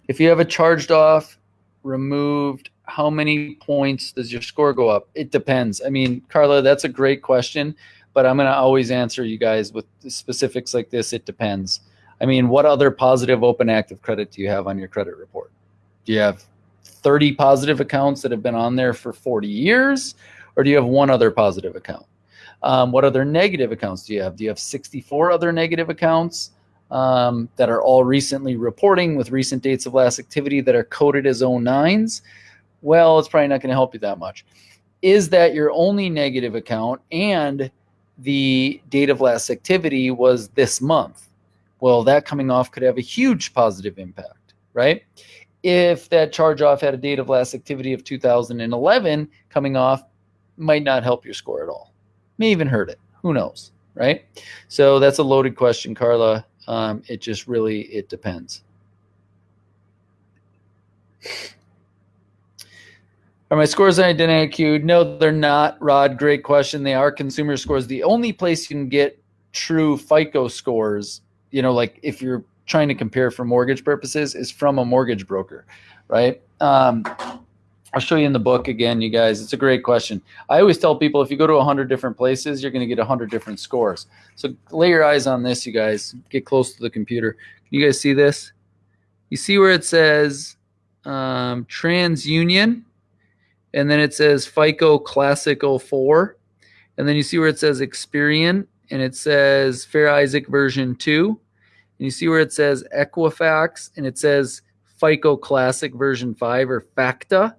If you have a charged off, removed, how many points does your score go up? It depends. I mean, Carla, that's a great question, but I'm going to always answer you guys with specifics like this. It depends. I mean, what other positive open active credit do you have on your credit report? Do you have 30 positive accounts that have been on there for 40 years? Or do you have one other positive account? Um, what other negative accounts do you have? Do you have 64 other negative accounts um, that are all recently reporting with recent dates of last activity that are coded as 09s? Well, it's probably not going to help you that much. Is that your only negative account and the date of last activity was this month? Well, that coming off could have a huge positive impact, right? If that charge off had a date of last activity of 2011 coming off might not help your score at all may even hurt it who knows right so that's a loaded question carla um, it just really it depends are my scores on queued? No, they're not, Rod. Great question. They are consumer scores. The only place you can get true FICO scores, you know, like if you're trying to compare for mortgage purposes is from a mortgage broker, right? Um, I'll show you in the book again, you guys. It's a great question. I always tell people if you go to 100 different places, you're going to get 100 different scores. So lay your eyes on this, you guys. Get close to the computer. Can you guys see this? You see where it says um, TransUnion? and then it says FICO Classic 04. And then you see where it says Experian, and it says Fair Isaac version 2. And you see where it says Equifax, and it says FICO Classic version 5 or FACTA.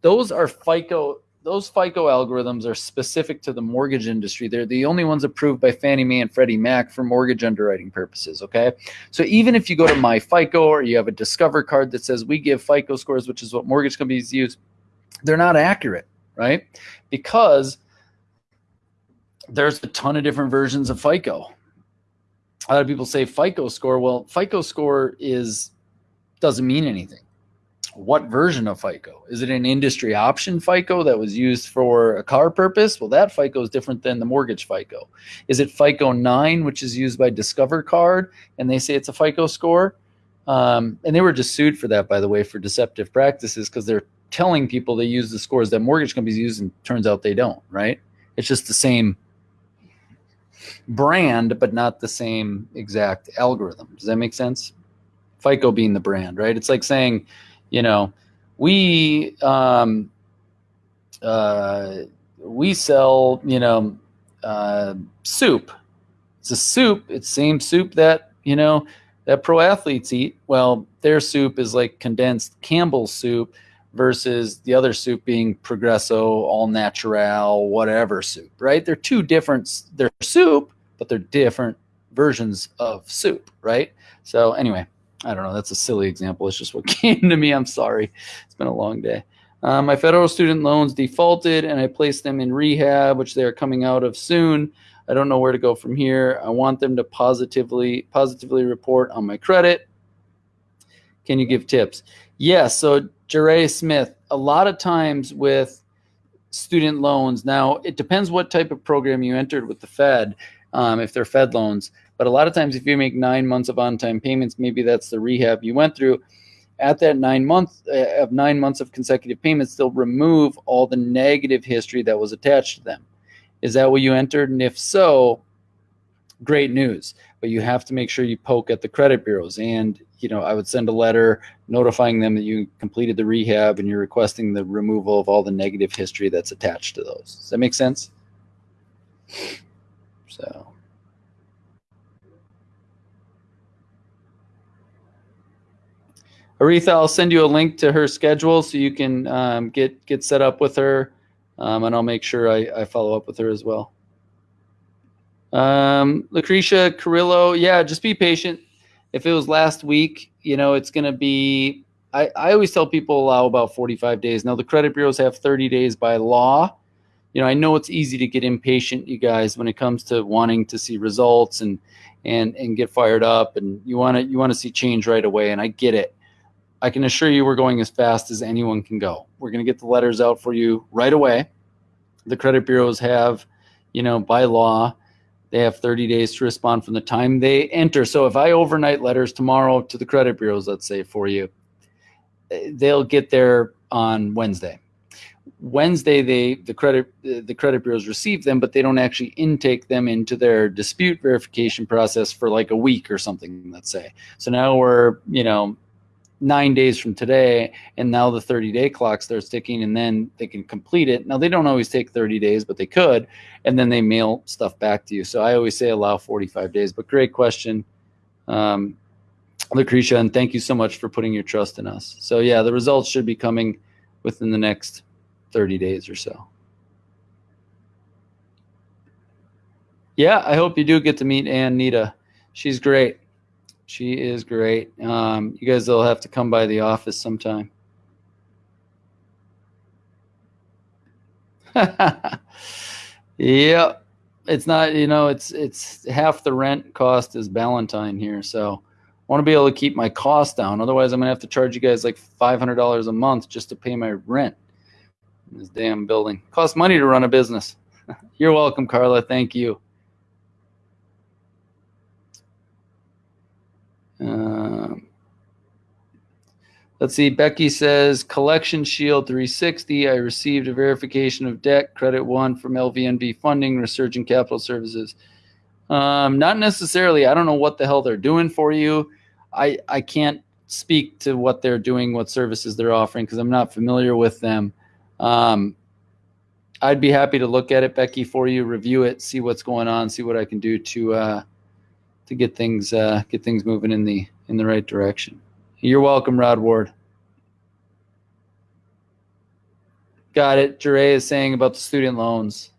Those are FICO those FICO algorithms are specific to the mortgage industry. They're the only ones approved by Fannie Mae and Freddie Mac for mortgage underwriting purposes. Okay. So even if you go to my FICO or you have a Discover card that says we give FICO scores, which is what mortgage companies use, they're not accurate, right? Because there's a ton of different versions of FICO. A lot of people say FICO score. Well, FICO score is doesn't mean anything what version of FICO? Is it an industry option FICO that was used for a car purpose? Well, that FICO is different than the mortgage FICO. Is it FICO 9, which is used by Discover Card, and they say it's a FICO score? Um, and they were just sued for that, by the way, for deceptive practices because they're telling people they use the scores that mortgage companies use, and turns out they don't, right? It's just the same brand, but not the same exact algorithm. Does that make sense? FICO being the brand, right? It's like saying, you know, we um, uh, we sell, you know, uh, soup. It's a soup. It's same soup that you know that pro athletes eat. Well, their soup is like condensed Campbell's soup versus the other soup being Progresso, all natural, whatever soup. Right? They're two different. They're soup, but they're different versions of soup. Right? So anyway. I don't know. That's a silly example. It's just what came to me. I'm sorry. It's been a long day. Uh, my federal student loans defaulted and I placed them in rehab, which they are coming out of soon. I don't know where to go from here. I want them to positively positively report on my credit. Can you give tips? Yes. So Jeray Smith, a lot of times with student loans, now it depends what type of program you entered with the Fed. Um, if they're Fed loans, but a lot of times, if you make nine months of on-time payments, maybe that's the rehab you went through. At that nine months uh, of nine months of consecutive payments, they'll remove all the negative history that was attached to them. Is that what you entered? And if so, great news. But you have to make sure you poke at the credit bureaus. And you know, I would send a letter notifying them that you completed the rehab and you're requesting the removal of all the negative history that's attached to those. Does that make sense? So. Aretha, I'll send you a link to her schedule so you can um, get get set up with her, um, and I'll make sure I, I, follow up with her as well. Um, Lucretia Carrillo, yeah, just be patient. If it was last week, you know, it's going to be. I, I always tell people allow about 45 days. Now the credit bureaus have 30 days by law. You know, I know it's easy to get impatient, you guys, when it comes to wanting to see results and and and get fired up, and you want to you want to see change right away, and I get it I can assure you we're going as fast as anyone can go. We're going to get the letters out for you right away. The credit bureaus have, you know, by law, they have 30 days to respond from the time they enter. So if I overnight letters tomorrow to the credit bureaus, let's say for you, eh, they'll get there on Wednesday. Wednesday, they the credit the credit bureaus receive them, but they don't actually intake them into their dispute verification process for like a week or something. Let's say. So now we're you know nine days from today and now the 30 day clock starts ticking and then they can complete it. Now they don't always take 30 days but they could and then they mail stuff back to you. So i always say allow 45 days. But great question um, lucretia and thank you so much for putting your trust in us. So yeah the results should be coming within the next 30 days or so. Yeah i hope you do get to meet anne nita she's great she is great. Um, you guys will have to come by the office sometime. yep. It's not, you know, it's it's half the rent cost is Ballantyne here. So I want to be able to keep my costs down. Otherwise, I'm going to have to charge you guys like $500 a month just to pay my rent in this damn building. Costs money to run a business. You're welcome, Carla. Thank you. Um, let's see. Becky says Collection Shield 360. I received a verification of debt credit one from LVNV funding, Resurgent Capital Services. Um, not necessarily. I don't know what the hell they're doing for you. I I can't speak to what they're doing, what services they're offering, because I'm not familiar with them. Um, I'd be happy to look at it, Becky, for you, review it, see what's going on, see what I can do to uh, to get things uh, get things moving in the in the right direction. You're welcome, Rod Ward. Got it. Jure is saying about the student loans.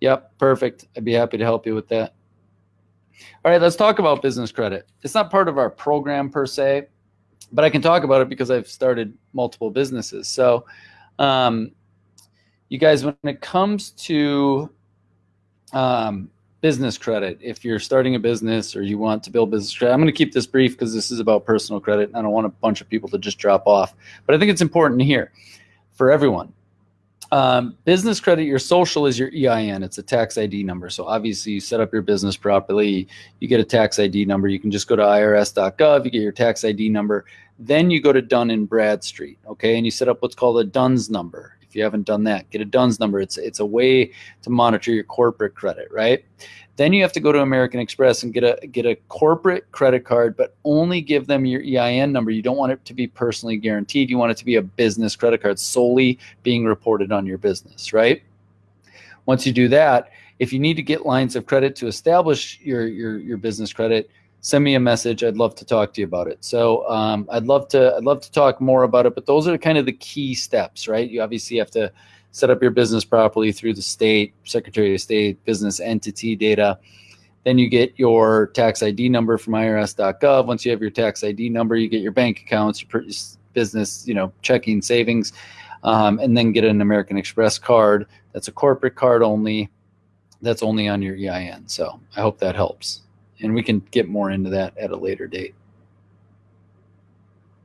Yep, perfect. I'd be happy to help you with that. All right, let's talk about business credit. It's not part of our program per se, but I can talk about it because I've started multiple businesses. So, um, you guys, when it comes to um, business credit, if you're starting a business or you want to build business credit, I'm going to keep this brief because this is about personal credit. And I don't want a bunch of people to just drop off, but I think it's important here for everyone. Um, business credit, your social is your EIN. It's a tax ID number. So obviously, you set up your business properly. You get a tax ID number. You can just go to irs.gov. You get your tax ID number. Then you go to Dun and Bradstreet. Okay, and you set up what's called a DUNS number. If you haven't done that, get a DUNS number. It's it's a way to monitor your corporate credit, right? Then you have to go to American Express and get a get a corporate credit card, but only give them your EIN number. You don't want it to be personally guaranteed. You want it to be a business credit card solely being reported on your business, right? Once you do that, if you need to get lines of credit to establish your your, your business credit, send me a message. I'd love to talk to you about it. So um, I'd love to I'd love to talk more about it. But those are kind of the key steps, right? You obviously have to set up your business properly through the state Secretary of State business entity data. Then you get your tax ID number from IRS.gov. Once you have your tax ID number, you get your bank accounts, your business, you know, checking, savings, um, and then get an American Express card. That's a corporate card only. That's only on your EIN. So I hope that helps and we can get more into that at a later date.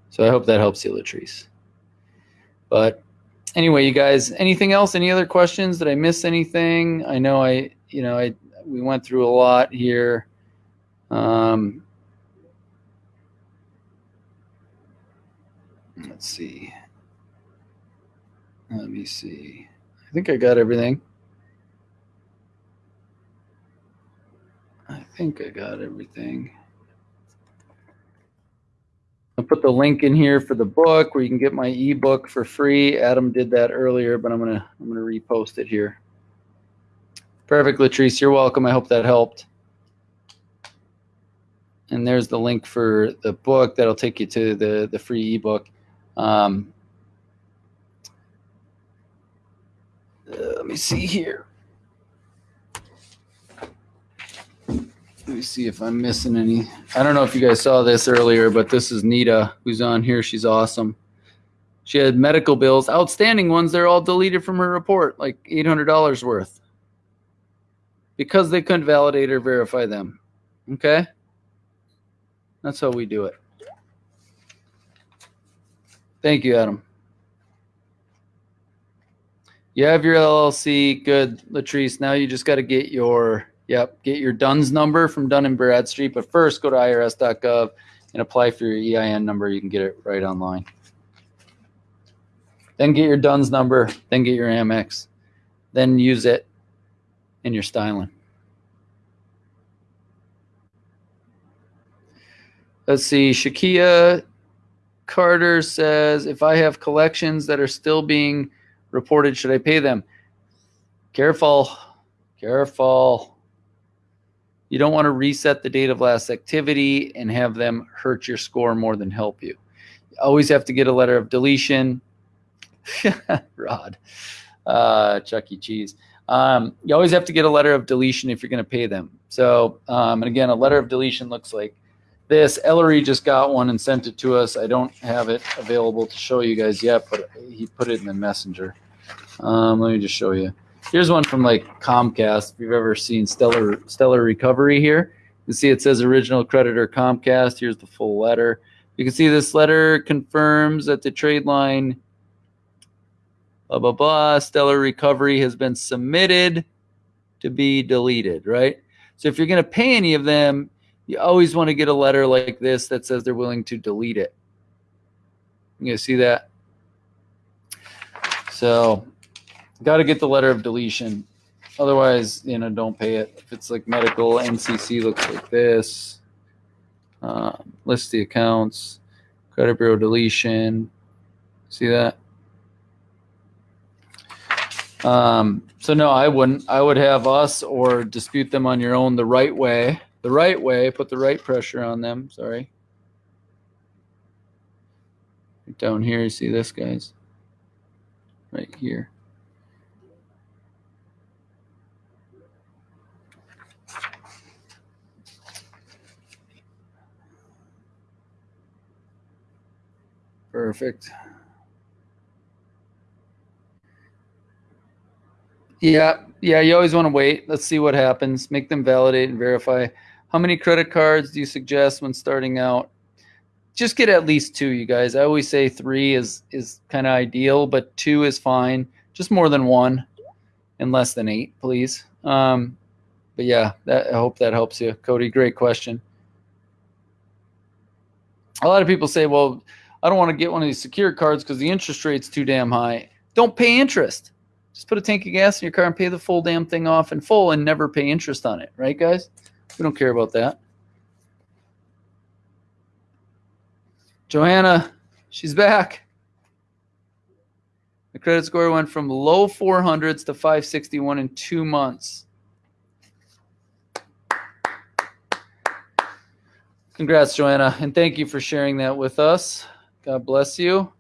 So I hope that helps you, Latrice. But anyway, you guys, anything else? Any other questions? Did I miss anything? I know I, you know, I we went through a lot here. Um, let's see. Let me see. I think I got everything. I think I got everything. I'll put the link in here for the book where you can get my ebook for free. Adam did that earlier, but I'm gonna I'm gonna repost it here. Perfect, Latrice. You're welcome. I hope that helped. And there's the link for the book that'll take you to the the free ebook. Um, uh, let me see here. Let me see if I'm missing any. I don't know if you guys saw this earlier, but this is Nita who's on here. She's awesome. She had medical bills, outstanding ones. They're all deleted from her report, like $800 worth, because they couldn't validate or verify them. Okay? That's how we do it. Thank you, Adam. You have your LLC. Good, Latrice. Now you just got to get your Yep. Get your DUNS number from Dun and Bradstreet, but first go to irs.gov and apply for your EIN number. You can get it right online. Then get your DUNS number, then get your Amex, then use it in your styling. Let's see. Shakia Carter says, if I have collections that are still being reported, should I pay them? Careful. Careful. You don't want to reset the date of last activity and have them hurt your score more than help you. you always have to get a letter of deletion. Rod, uh, Chuck E. Cheese. Um, you always have to get a letter of deletion if you're going to pay them. So, um, and again, a letter of deletion looks like this. Ellery just got one and sent it to us. I don't have it available to show you guys yet, but he put it in the messenger. Um, let me just show you. Here's one from like Comcast. If you've ever seen Stellar Stellar Recovery here, you can see it says original creditor Comcast. Here's the full letter. You can see this letter confirms that the trade line blah blah blah Stellar Recovery has been submitted to be deleted, right? So if you're going to pay any of them, you always want to get a letter like this that says they're willing to delete it. You see that? So Got to get the letter of deletion. Otherwise, you know, don't pay it. If it's like medical, NCC looks like this. Uh, list the accounts, credit bureau deletion. See that? Um, so no, I wouldn't. I would have us or dispute them on your own the right way. The right way, put the right pressure on them. Sorry. Down here, you see this, guys? Right here. Perfect. Yeah, yeah, you always want to wait. Let's see what happens. Make them validate and verify. How many credit cards do you suggest when starting out? Just get at least two, you guys. I always say three is is kind of ideal, but two is fine. Just more than one and less than eight, please. Um, but yeah, that, I hope that helps you. Cody, great question. A lot of people say, well, I don't want to get one of these secure cards because the interest rate's too damn high. Don't pay interest. Just put a tank of gas in your car and pay the full damn thing off in full and never pay interest on it. Right, guys? We don't care about that. Joanna, she's back. The credit score went from low 400s to 561 in two months. Congrats, Joanna, and thank you for sharing that with us. God bless you.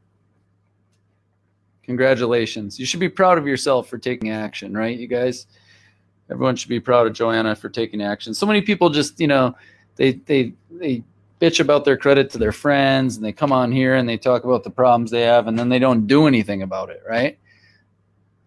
Congratulations. You should be proud of yourself for taking action, right, you guys? Everyone should be proud of Joanna for taking action. So many people just, you know, they they they bitch about their credit to their friends and they come on here and they talk about the problems they have and then they don't do anything about it, right?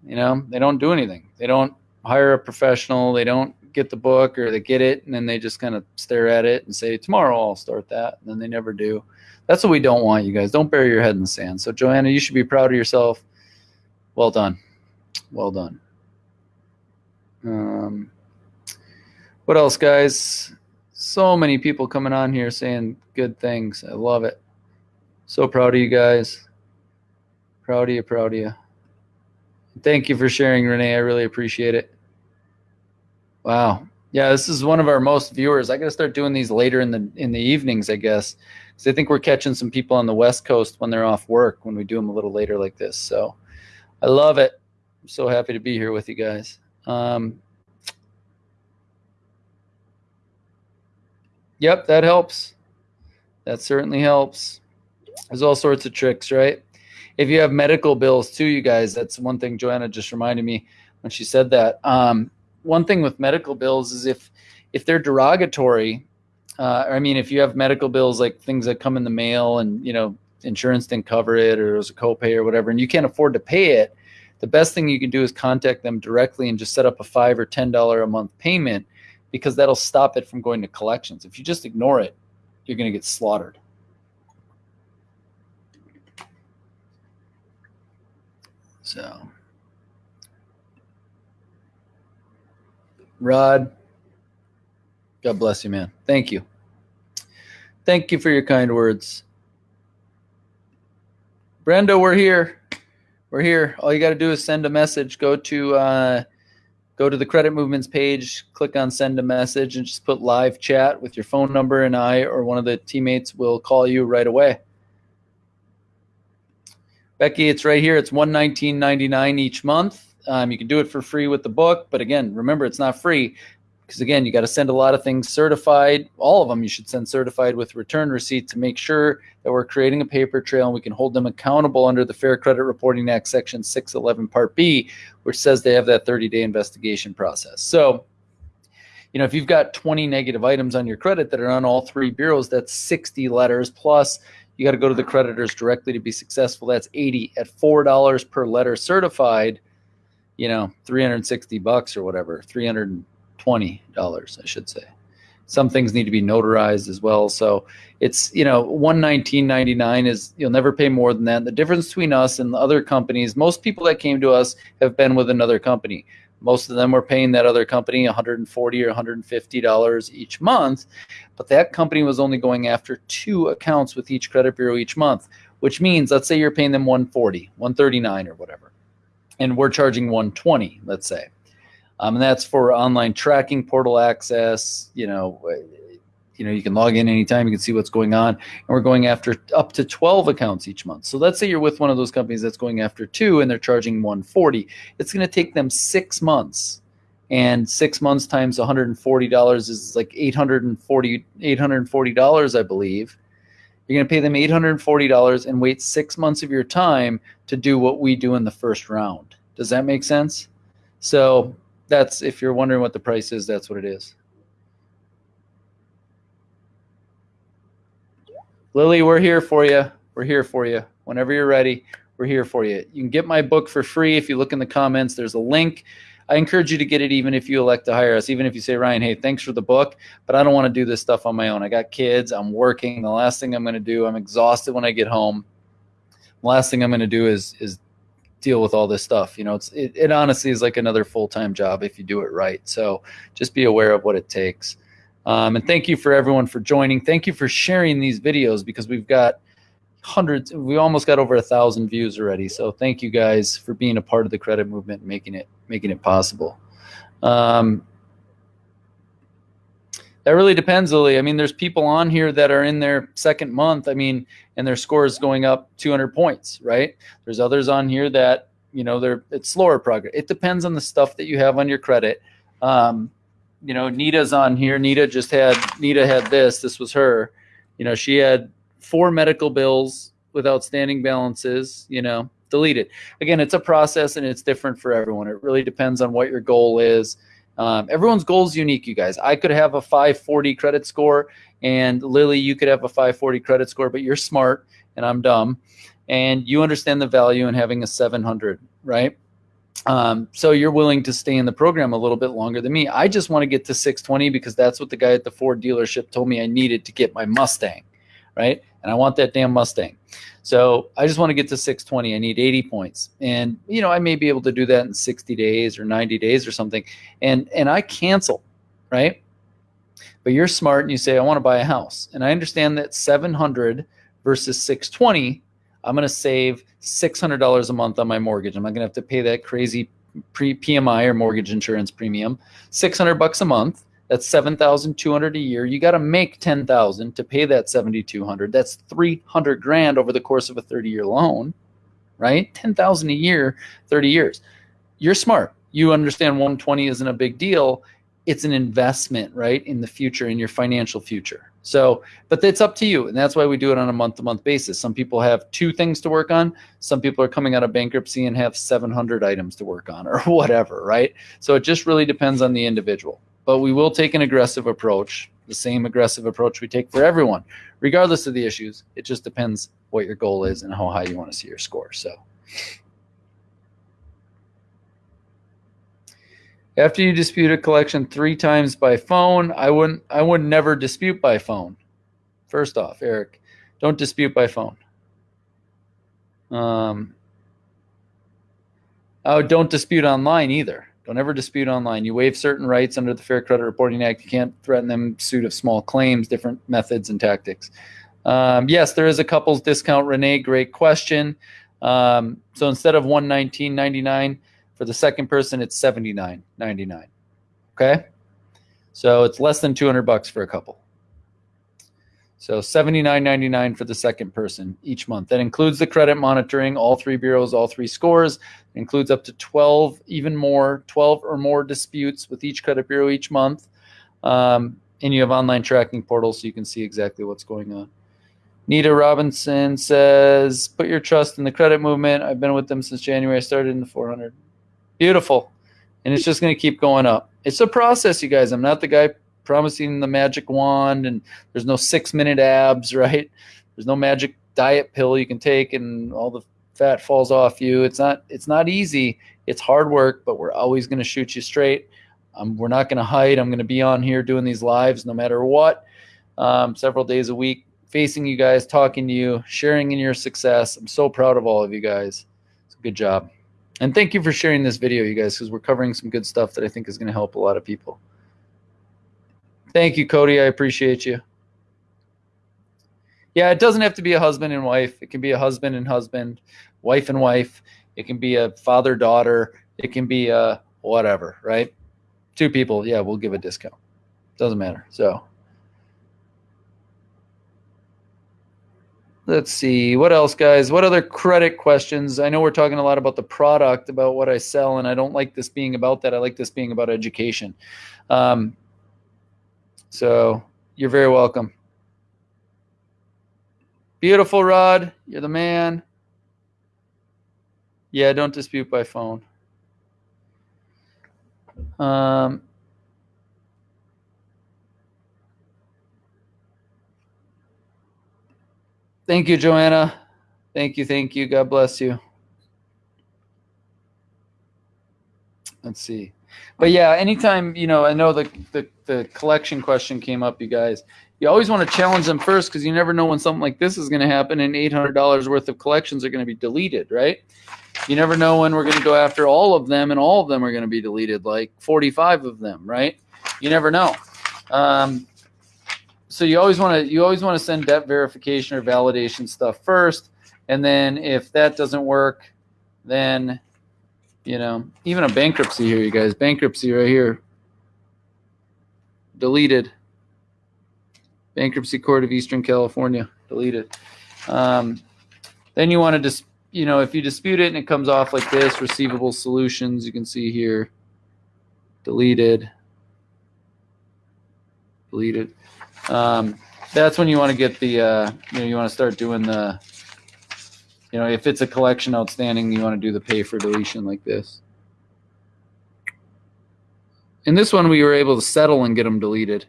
You know, they don't do anything. They don't hire a professional, they don't get the book or they get it and then they just kind of stare at it and say, Tomorrow I'll start that. And then they never do. That's what we don't want, you guys. Don't bury your head in the sand. So, Joanna, you should be proud of yourself. Well done. Well done. Um, what else, guys? So many people coming on here saying good things. I love it. So proud of you guys. Proud of you, proud of you. Thank you for sharing, Renee. I really appreciate it. Wow. Yeah, this is one of our most viewers. I got to start doing these later in the in the evenings, I guess. I think we're catching some people on the West Coast when they're off work when we do them a little later like this. So I love it. I'm so happy to be here with you guys. Um, yep, that helps. That certainly helps. There's all sorts of tricks, right? If you have medical bills too, you guys, that's one thing Joanna just reminded me when she said that. Um, one thing with medical bills is if if they're derogatory, uh, I mean, if you have medical bills like things that come in the mail and you know insurance didn't cover it or it was a copay or whatever, and you can't afford to pay it, the best thing you can do is contact them directly and just set up a five or ten dollar a month payment because that'll stop it from going to collections. If you just ignore it, you're going to get slaughtered. So, Rod, God bless you, man. Thank you. Thank you for your kind words. Brenda, we're here. We're here. All you got to do is send a message. Go to uh, go to the credit movements page, click on send a message, and just put live chat with your phone number, and I or one of the teammates will call you right away. Becky, it's right here. It's one nineteen ninety nine each month. Um, you can do it for free with the book, but again, remember it's not free because again, you got to send a lot of things certified. All of them you should send certified with return receipt to make sure that we're creating a paper trail and we can hold them accountable under the Fair Credit Reporting Act, Section 611, Part B, which says they have that 30-day investigation process. So, you know, if you've got 20 negative items on your credit that are on all three bureaus, that's 60 letters plus you got to go to the creditors directly to be successful. That's 80 at $4 per letter certified, you know, 360 bucks or whatever, $320, I should say. Some things need to be notarized as well. So it's you know one nineteen ninety nine is you'll never pay more than that. The difference between us and the other companies, most people that came to us have been with another company. Most of them were paying that other company 140 or 150 dollars each month, but that company was only going after two accounts with each credit bureau each month, which means let's say you're paying them 140, 139 or whatever, and we're charging 120, let's say um, and that's for online tracking, portal access, you know, you know, you can log in anytime, you can see what's going on. And we're going after up to 12 accounts each month. So let's say you're with one of those companies that's going after two and they're charging 140. It's going to take them six months. And six months times $140 is like $840, $840, I believe. You're going to pay them $840 and wait six months of your time to do what we do in the first round. Does that make sense? So that's, if you're wondering what the price is, that's what it is. Lily, we're here for you. We're here for you. Whenever you're ready, we're here for you. You can get my book for free if you look in the comments. There's a link. I encourage you to get it even if you elect to hire us, even if you say, Ryan, hey, thanks for the book, but I don't want to do this stuff on my own. I got kids, I'm working. The last thing I'm going to do, I'm exhausted when I get home. The last thing I'm going to do is is deal with all this stuff. You know, it's it, it honestly is like another full-time job if you do it right. So just be aware of what it takes. Um, and thank you for everyone for joining. Thank you for sharing these videos because we've got hundreds, we almost got over a thousand views already. So thank you guys for being a part of the credit movement making it, making it possible. Um, that really depends, Lily. I mean, there's people on here that are in their second month. I mean, and their score is going up 200 points, right? There's others on here that, you know, they're, it's slower progress. It depends on the stuff that you have on your credit. Um, you know, Nita's on here. Nita just had Nita had this. This was her. You know, she had four medical bills with outstanding balances. You know, deleted. Again, it's a process and it's different for everyone. It really depends on what your goal is. Um, everyone's goal is unique, you guys. I could have a 540 credit score, and Lily, you could have a 540 credit score, but you're smart and I'm dumb, and you understand the value in having a 700, right? Um, so you're willing to stay in the program a little bit longer than me. I just want to get to 620 because that's what the guy at the Ford dealership told me I needed to get my Mustang, right? And I want that damn Mustang. So I just want to get to 620. I need 80 points. And, you know, I may be able to do that in 60 days or 90 days or something. And, and I cancel, right? But you're smart and you say, I want to buy a house. And I understand that 700 versus 620 I'm going to save $600 a month on my mortgage. I'm not going to have to pay that crazy pre PMI or mortgage insurance premium. 600 bucks a month. That's 7,200 a year. You got to make 10,000 to pay that 7,200. That's 300 grand over the course of a 30 year loan, right? 10,000 a year, 30 years. You're smart. You understand 120 isn't a big deal. It's an investment, right? In the future, in your financial future. So, but it's up to you. And that's why we do it on a month to month basis. Some people have two things to work on. Some people are coming out of bankruptcy and have 700 items to work on or whatever, right? So it just really depends on the individual. But we will take an aggressive approach, the same aggressive approach we take for everyone, regardless of the issues. It just depends what your goal is and how high you want to see your score. So, After you dispute a collection three times by phone, I wouldn't I would never dispute by phone. First off, Eric, don't dispute by phone. Um, oh, don't dispute online either. Don't ever dispute online. You waive certain rights under the Fair Credit Reporting Act. You can't threaten them suit of small claims, different methods and tactics. Um, yes, there is a couples discount. Renee, great question. Um, so instead of 119.99, for the second person, it's seventy nine ninety nine. Okay, so it's less than two hundred bucks for a couple. So seventy nine ninety nine for the second person each month. That includes the credit monitoring, all three bureaus, all three scores. It includes up to twelve, even more, twelve or more disputes with each credit bureau each month. Um, and you have online tracking portals so you can see exactly what's going on. Nita Robinson says, "Put your trust in the credit movement. I've been with them since January. I started in the 400." Beautiful. And it's just going to keep going up. It's a process, you guys. I'm not the guy promising the magic wand and there's no six minute abs, right? There's no magic diet pill you can take and all the fat falls off you. It's not it's not easy. It's hard work, but we're always going to shoot you straight. Um, we're not going to hide. I'm going to be on here doing these lives no matter what, um, several days a week, facing you guys, talking to you, sharing in your success. I'm so proud of all of you guys. Good job. And thank you for sharing this video, you guys, because we're covering some good stuff that I think is going to help a lot of people. Thank you, Cody. I appreciate you. Yeah, it doesn't have to be a husband and wife. It can be a husband and husband, wife and wife. It can be a father daughter. It can be a whatever, right? Two people. Yeah, we'll give a discount. Doesn't matter. So let's see what else guys what other credit questions i know we're talking a lot about the product about what i sell and i don't like this being about that i like this being about education um, so you're very welcome beautiful rod you're the man yeah don't dispute by phone um, Thank you, Joanna. Thank you, thank you. God bless you. Let's see. But yeah, anytime, you know, I know the, the, the collection question came up, you guys. You always want to challenge them first because you never know when something like this is going to happen and $800 worth of collections are going to be deleted, right? You never know when we're going to go after all of them and all of them are going to be deleted, like 45 of them, right? You never know. Um, so you always want to you always want to send debt verification or validation stuff first and then if that doesn't work then you know even a bankruptcy here you guys. Bankruptcy right here. Deleted. Bankruptcy court of eastern california. Deleted. Um, then you want to just you know if you dispute it and it comes off like this receivable solutions you can see here. Deleted. Deleted. Um, that's when you want to get the, uh, you know, you want to start doing the, you know, if it's a collection outstanding, you want to do the pay for deletion like this. In this one, we were able to settle and get them deleted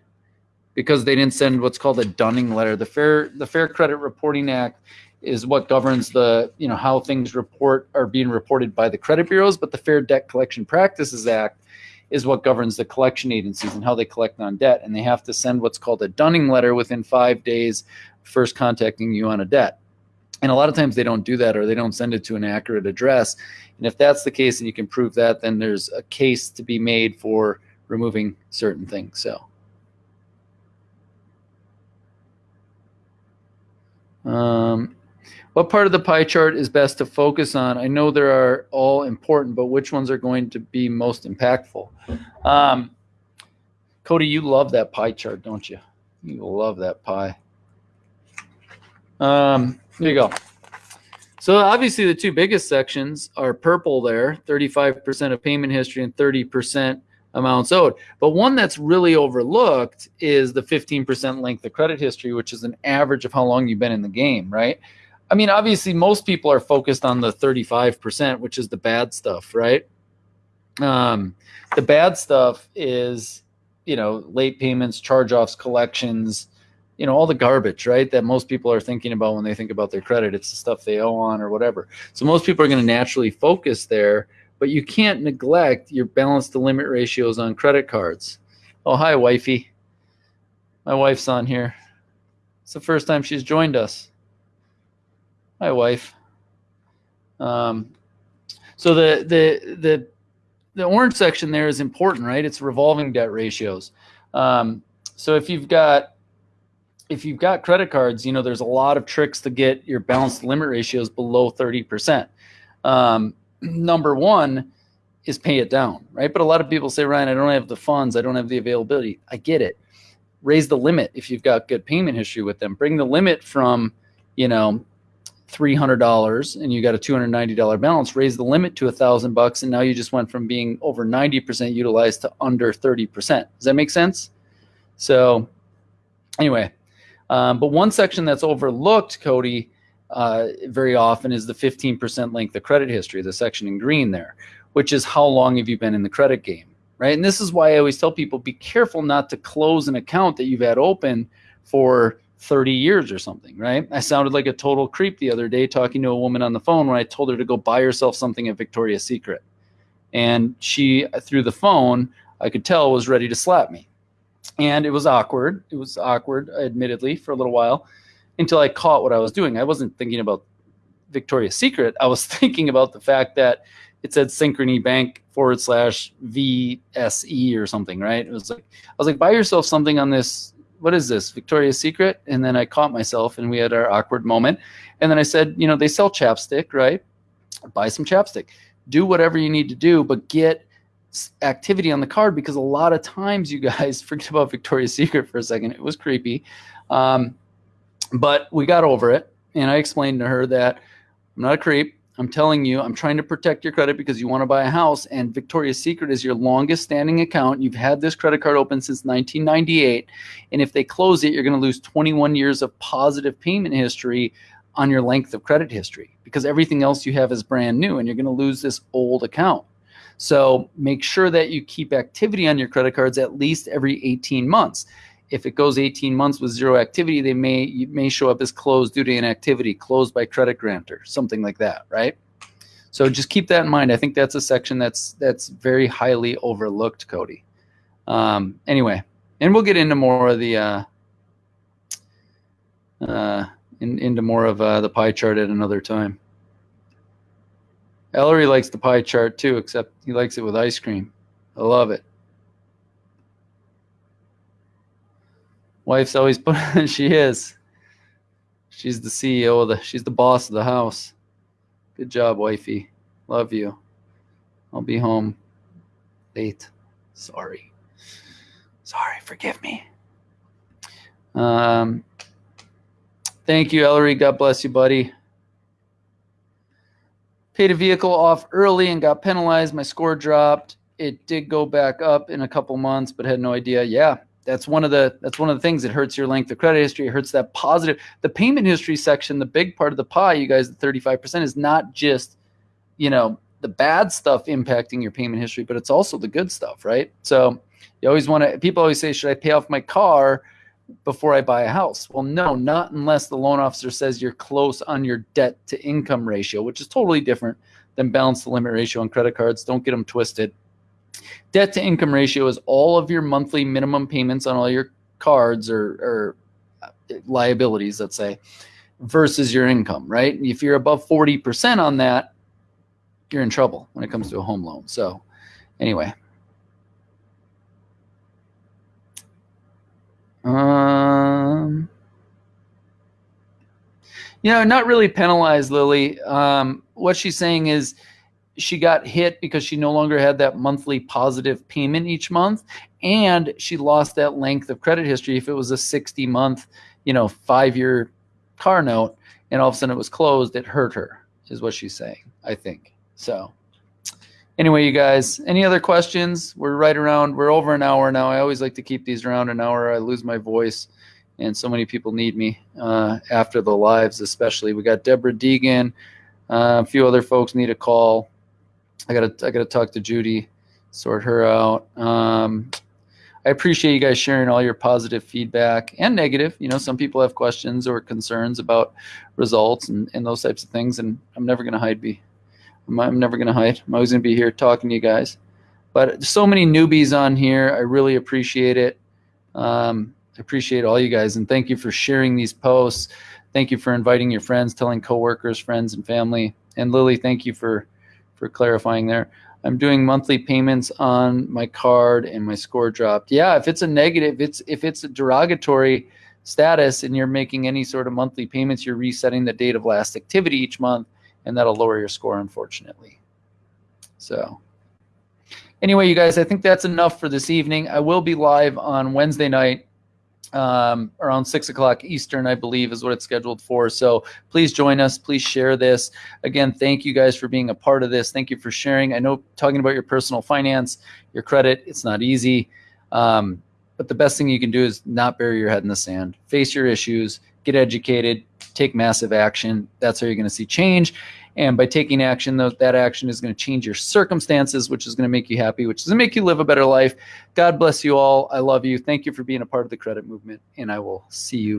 because they didn't send what's called a dunning letter. The Fair the Fair Credit Reporting Act is what governs the you know how things report are being reported by the credit bureaus, but the Fair Debt Collection Practices Act is what governs the collection agencies and how they collect on debt. And they have to send what's called a dunning letter within five days first contacting you on a debt. And a lot of times they don't do that or they don't send it to an accurate address. And if that's the case and you can prove that, then there's a case to be made for removing certain things. So. Um, what part of the pie chart is best to focus on? I know there are all important, but which ones are going to be most impactful? Um, Cody, you love that pie chart, don't you? You love that pie. Um, there you go. So obviously the two biggest sections are purple there, 35% of payment history and 30% amounts owed. But one that's really overlooked is the 15% length of credit history, which is an average of how long you've been in the game, right? I mean, obviously, most people are focused on the 35%, which is the bad stuff, right? Um, the bad stuff is, you know, late payments, charge offs, collections, you know, all the garbage, right? That most people are thinking about when they think about their credit. It's the stuff they owe on or whatever. So most people are going to naturally focus there, but you can't neglect your balance to limit ratios on credit cards. Oh, hi, wifey. My wife's on here. It's the first time she's joined us my wife. Um, so the the the the orange section there is important, right? It's revolving debt ratios. Um, so if you've got if you've got credit cards, you know there's a lot of tricks to get your balance limit ratios below 30%. Um, number one is pay it down, right? But a lot of people say, Ryan, I don't have the funds, I don't have the availability. I get it. Raise the limit if you've got good payment history with them. Bring the limit from, you know, $300 and you got a $290 balance, raise the limit to a thousand bucks. And now you just went from being over 90% utilized to under 30%. Does that make sense? So anyway, um, but one section that's overlooked, Cody, uh, very often is the 15% length of credit history, the section in green there, which is how long have you been in the credit game, right? And this is why I always tell people, be careful not to close an account that you've had open for 30 years or something, right? I sounded like a total creep the other day talking to a woman on the phone when I told her to go buy herself something at Victoria's Secret. And she, through the phone, I could tell was ready to slap me. And it was awkward. It was awkward, admittedly, for a little while until I caught what I was doing. I wasn't thinking about Victoria's Secret. I was thinking about the fact that it said Synchrony Bank forward slash VSE or something, right? It was like, I was like, buy yourself something on this what is this victoria's secret and then i caught myself and we had our awkward moment and then i said you know they sell chapstick right buy some chapstick do whatever you need to do but get activity on the card because a lot of times you guys forget about victoria's secret for a second it was creepy um, but we got over it And I explained to her that I'm not a creep. I'm telling you, I'm trying to protect your credit because you want to buy a house. And Victoria's Secret is your longest standing account. You've had this credit card open since 1998. And if they close it, you're going to lose 21 years of positive payment history on your length of credit history because everything else you have is brand new and you're going to lose this old account. So make sure that you keep activity on your credit cards at least every 18 months if it goes 18 months with zero activity, they may may show up as closed due to inactivity, closed by credit grantor, something like that, right? So just keep that in mind. I think that's a section that's that's very highly overlooked, Cody. Um, anyway, and we'll get into more of the uh, uh, in, into more of uh, the pie chart at another time. Ellery likes the pie chart too, except he likes it with ice cream. I love it. Wife's always put. she is. She's the CEO of the. She's the boss of the house. Good job, wifey. Love you. I'll be home late. Sorry. Sorry. Forgive me. Um. Thank you, Ellery. God bless you, buddy. Paid a vehicle off early and got penalized. My score dropped. It did go back up in a couple months, but had no idea. Yeah, that's one of the that's one of the things that hurts your length of credit history. It hurts that positive. The payment history section, the big part of the pie, you guys, the 35% is not just, you know, the bad stuff impacting your payment history, but it's also the good stuff, right? So you always want to people always say, should I pay off my car before I buy a house? Well, no, not unless the loan officer says you're close on your debt to income ratio, which is totally different than balance the limit ratio on credit cards. Don't get them twisted. Debt to income ratio is all of your monthly minimum payments on all your cards or, or uh, liabilities, let's say, versus your income, right? If you're above 40% on that, you're in trouble when it comes to a home loan. So, anyway. You know, not really penalized, Lily. Um, what she's saying is she got hit because she no longer had that monthly positive payment each month and she lost that length of credit history if it was a 60 month you know five year car note and all of a sudden it was closed it hurt her is what she's saying i think. So anyway you guys any other questions? We're right around we're over an hour now. I always like to keep these around an hour. I lose my voice and so many people need me uh, after the lives especially we got deborah deegan uh, a few other folks need a call I gotta I gotta talk to Judy, sort her out. Um, I appreciate you guys sharing all your positive feedback and negative. You know, some people have questions or concerns about results and, and those types of things, and I'm never gonna hide. Be I'm, I'm never gonna hide. I'm always gonna be here talking to you guys. But so many newbies on here. I really appreciate it. Um, appreciate all you guys, and thank you for sharing these posts. Thank you for inviting your friends, telling coworkers, friends, and family. And Lily, thank you for for clarifying there. I'm doing monthly payments on my card and my score dropped. Yeah, if it's a negative, it's if it's a derogatory status and you're making any sort of monthly payments, you're resetting the date of last activity each month, and that'll lower your score, unfortunately. So anyway, you guys, I think that's enough for this evening. I will be live on Wednesday night um, around six o'clock Eastern, I believe, is what it's scheduled for. So please join us. Please share this. Again, thank you guys for being a part of this. Thank you for sharing. I know talking about your personal finance, your credit, it's not easy. Um, but the best thing you can do is not bury your head in the sand. Face your issues, get educated, take massive action. That's how you're going to see change. And by taking action, that action is going to change your circumstances, which is going to make you happy, which is going to make you live a better life. God bless you all. I love you. Thank you for being a part of the credit movement, and I will see you.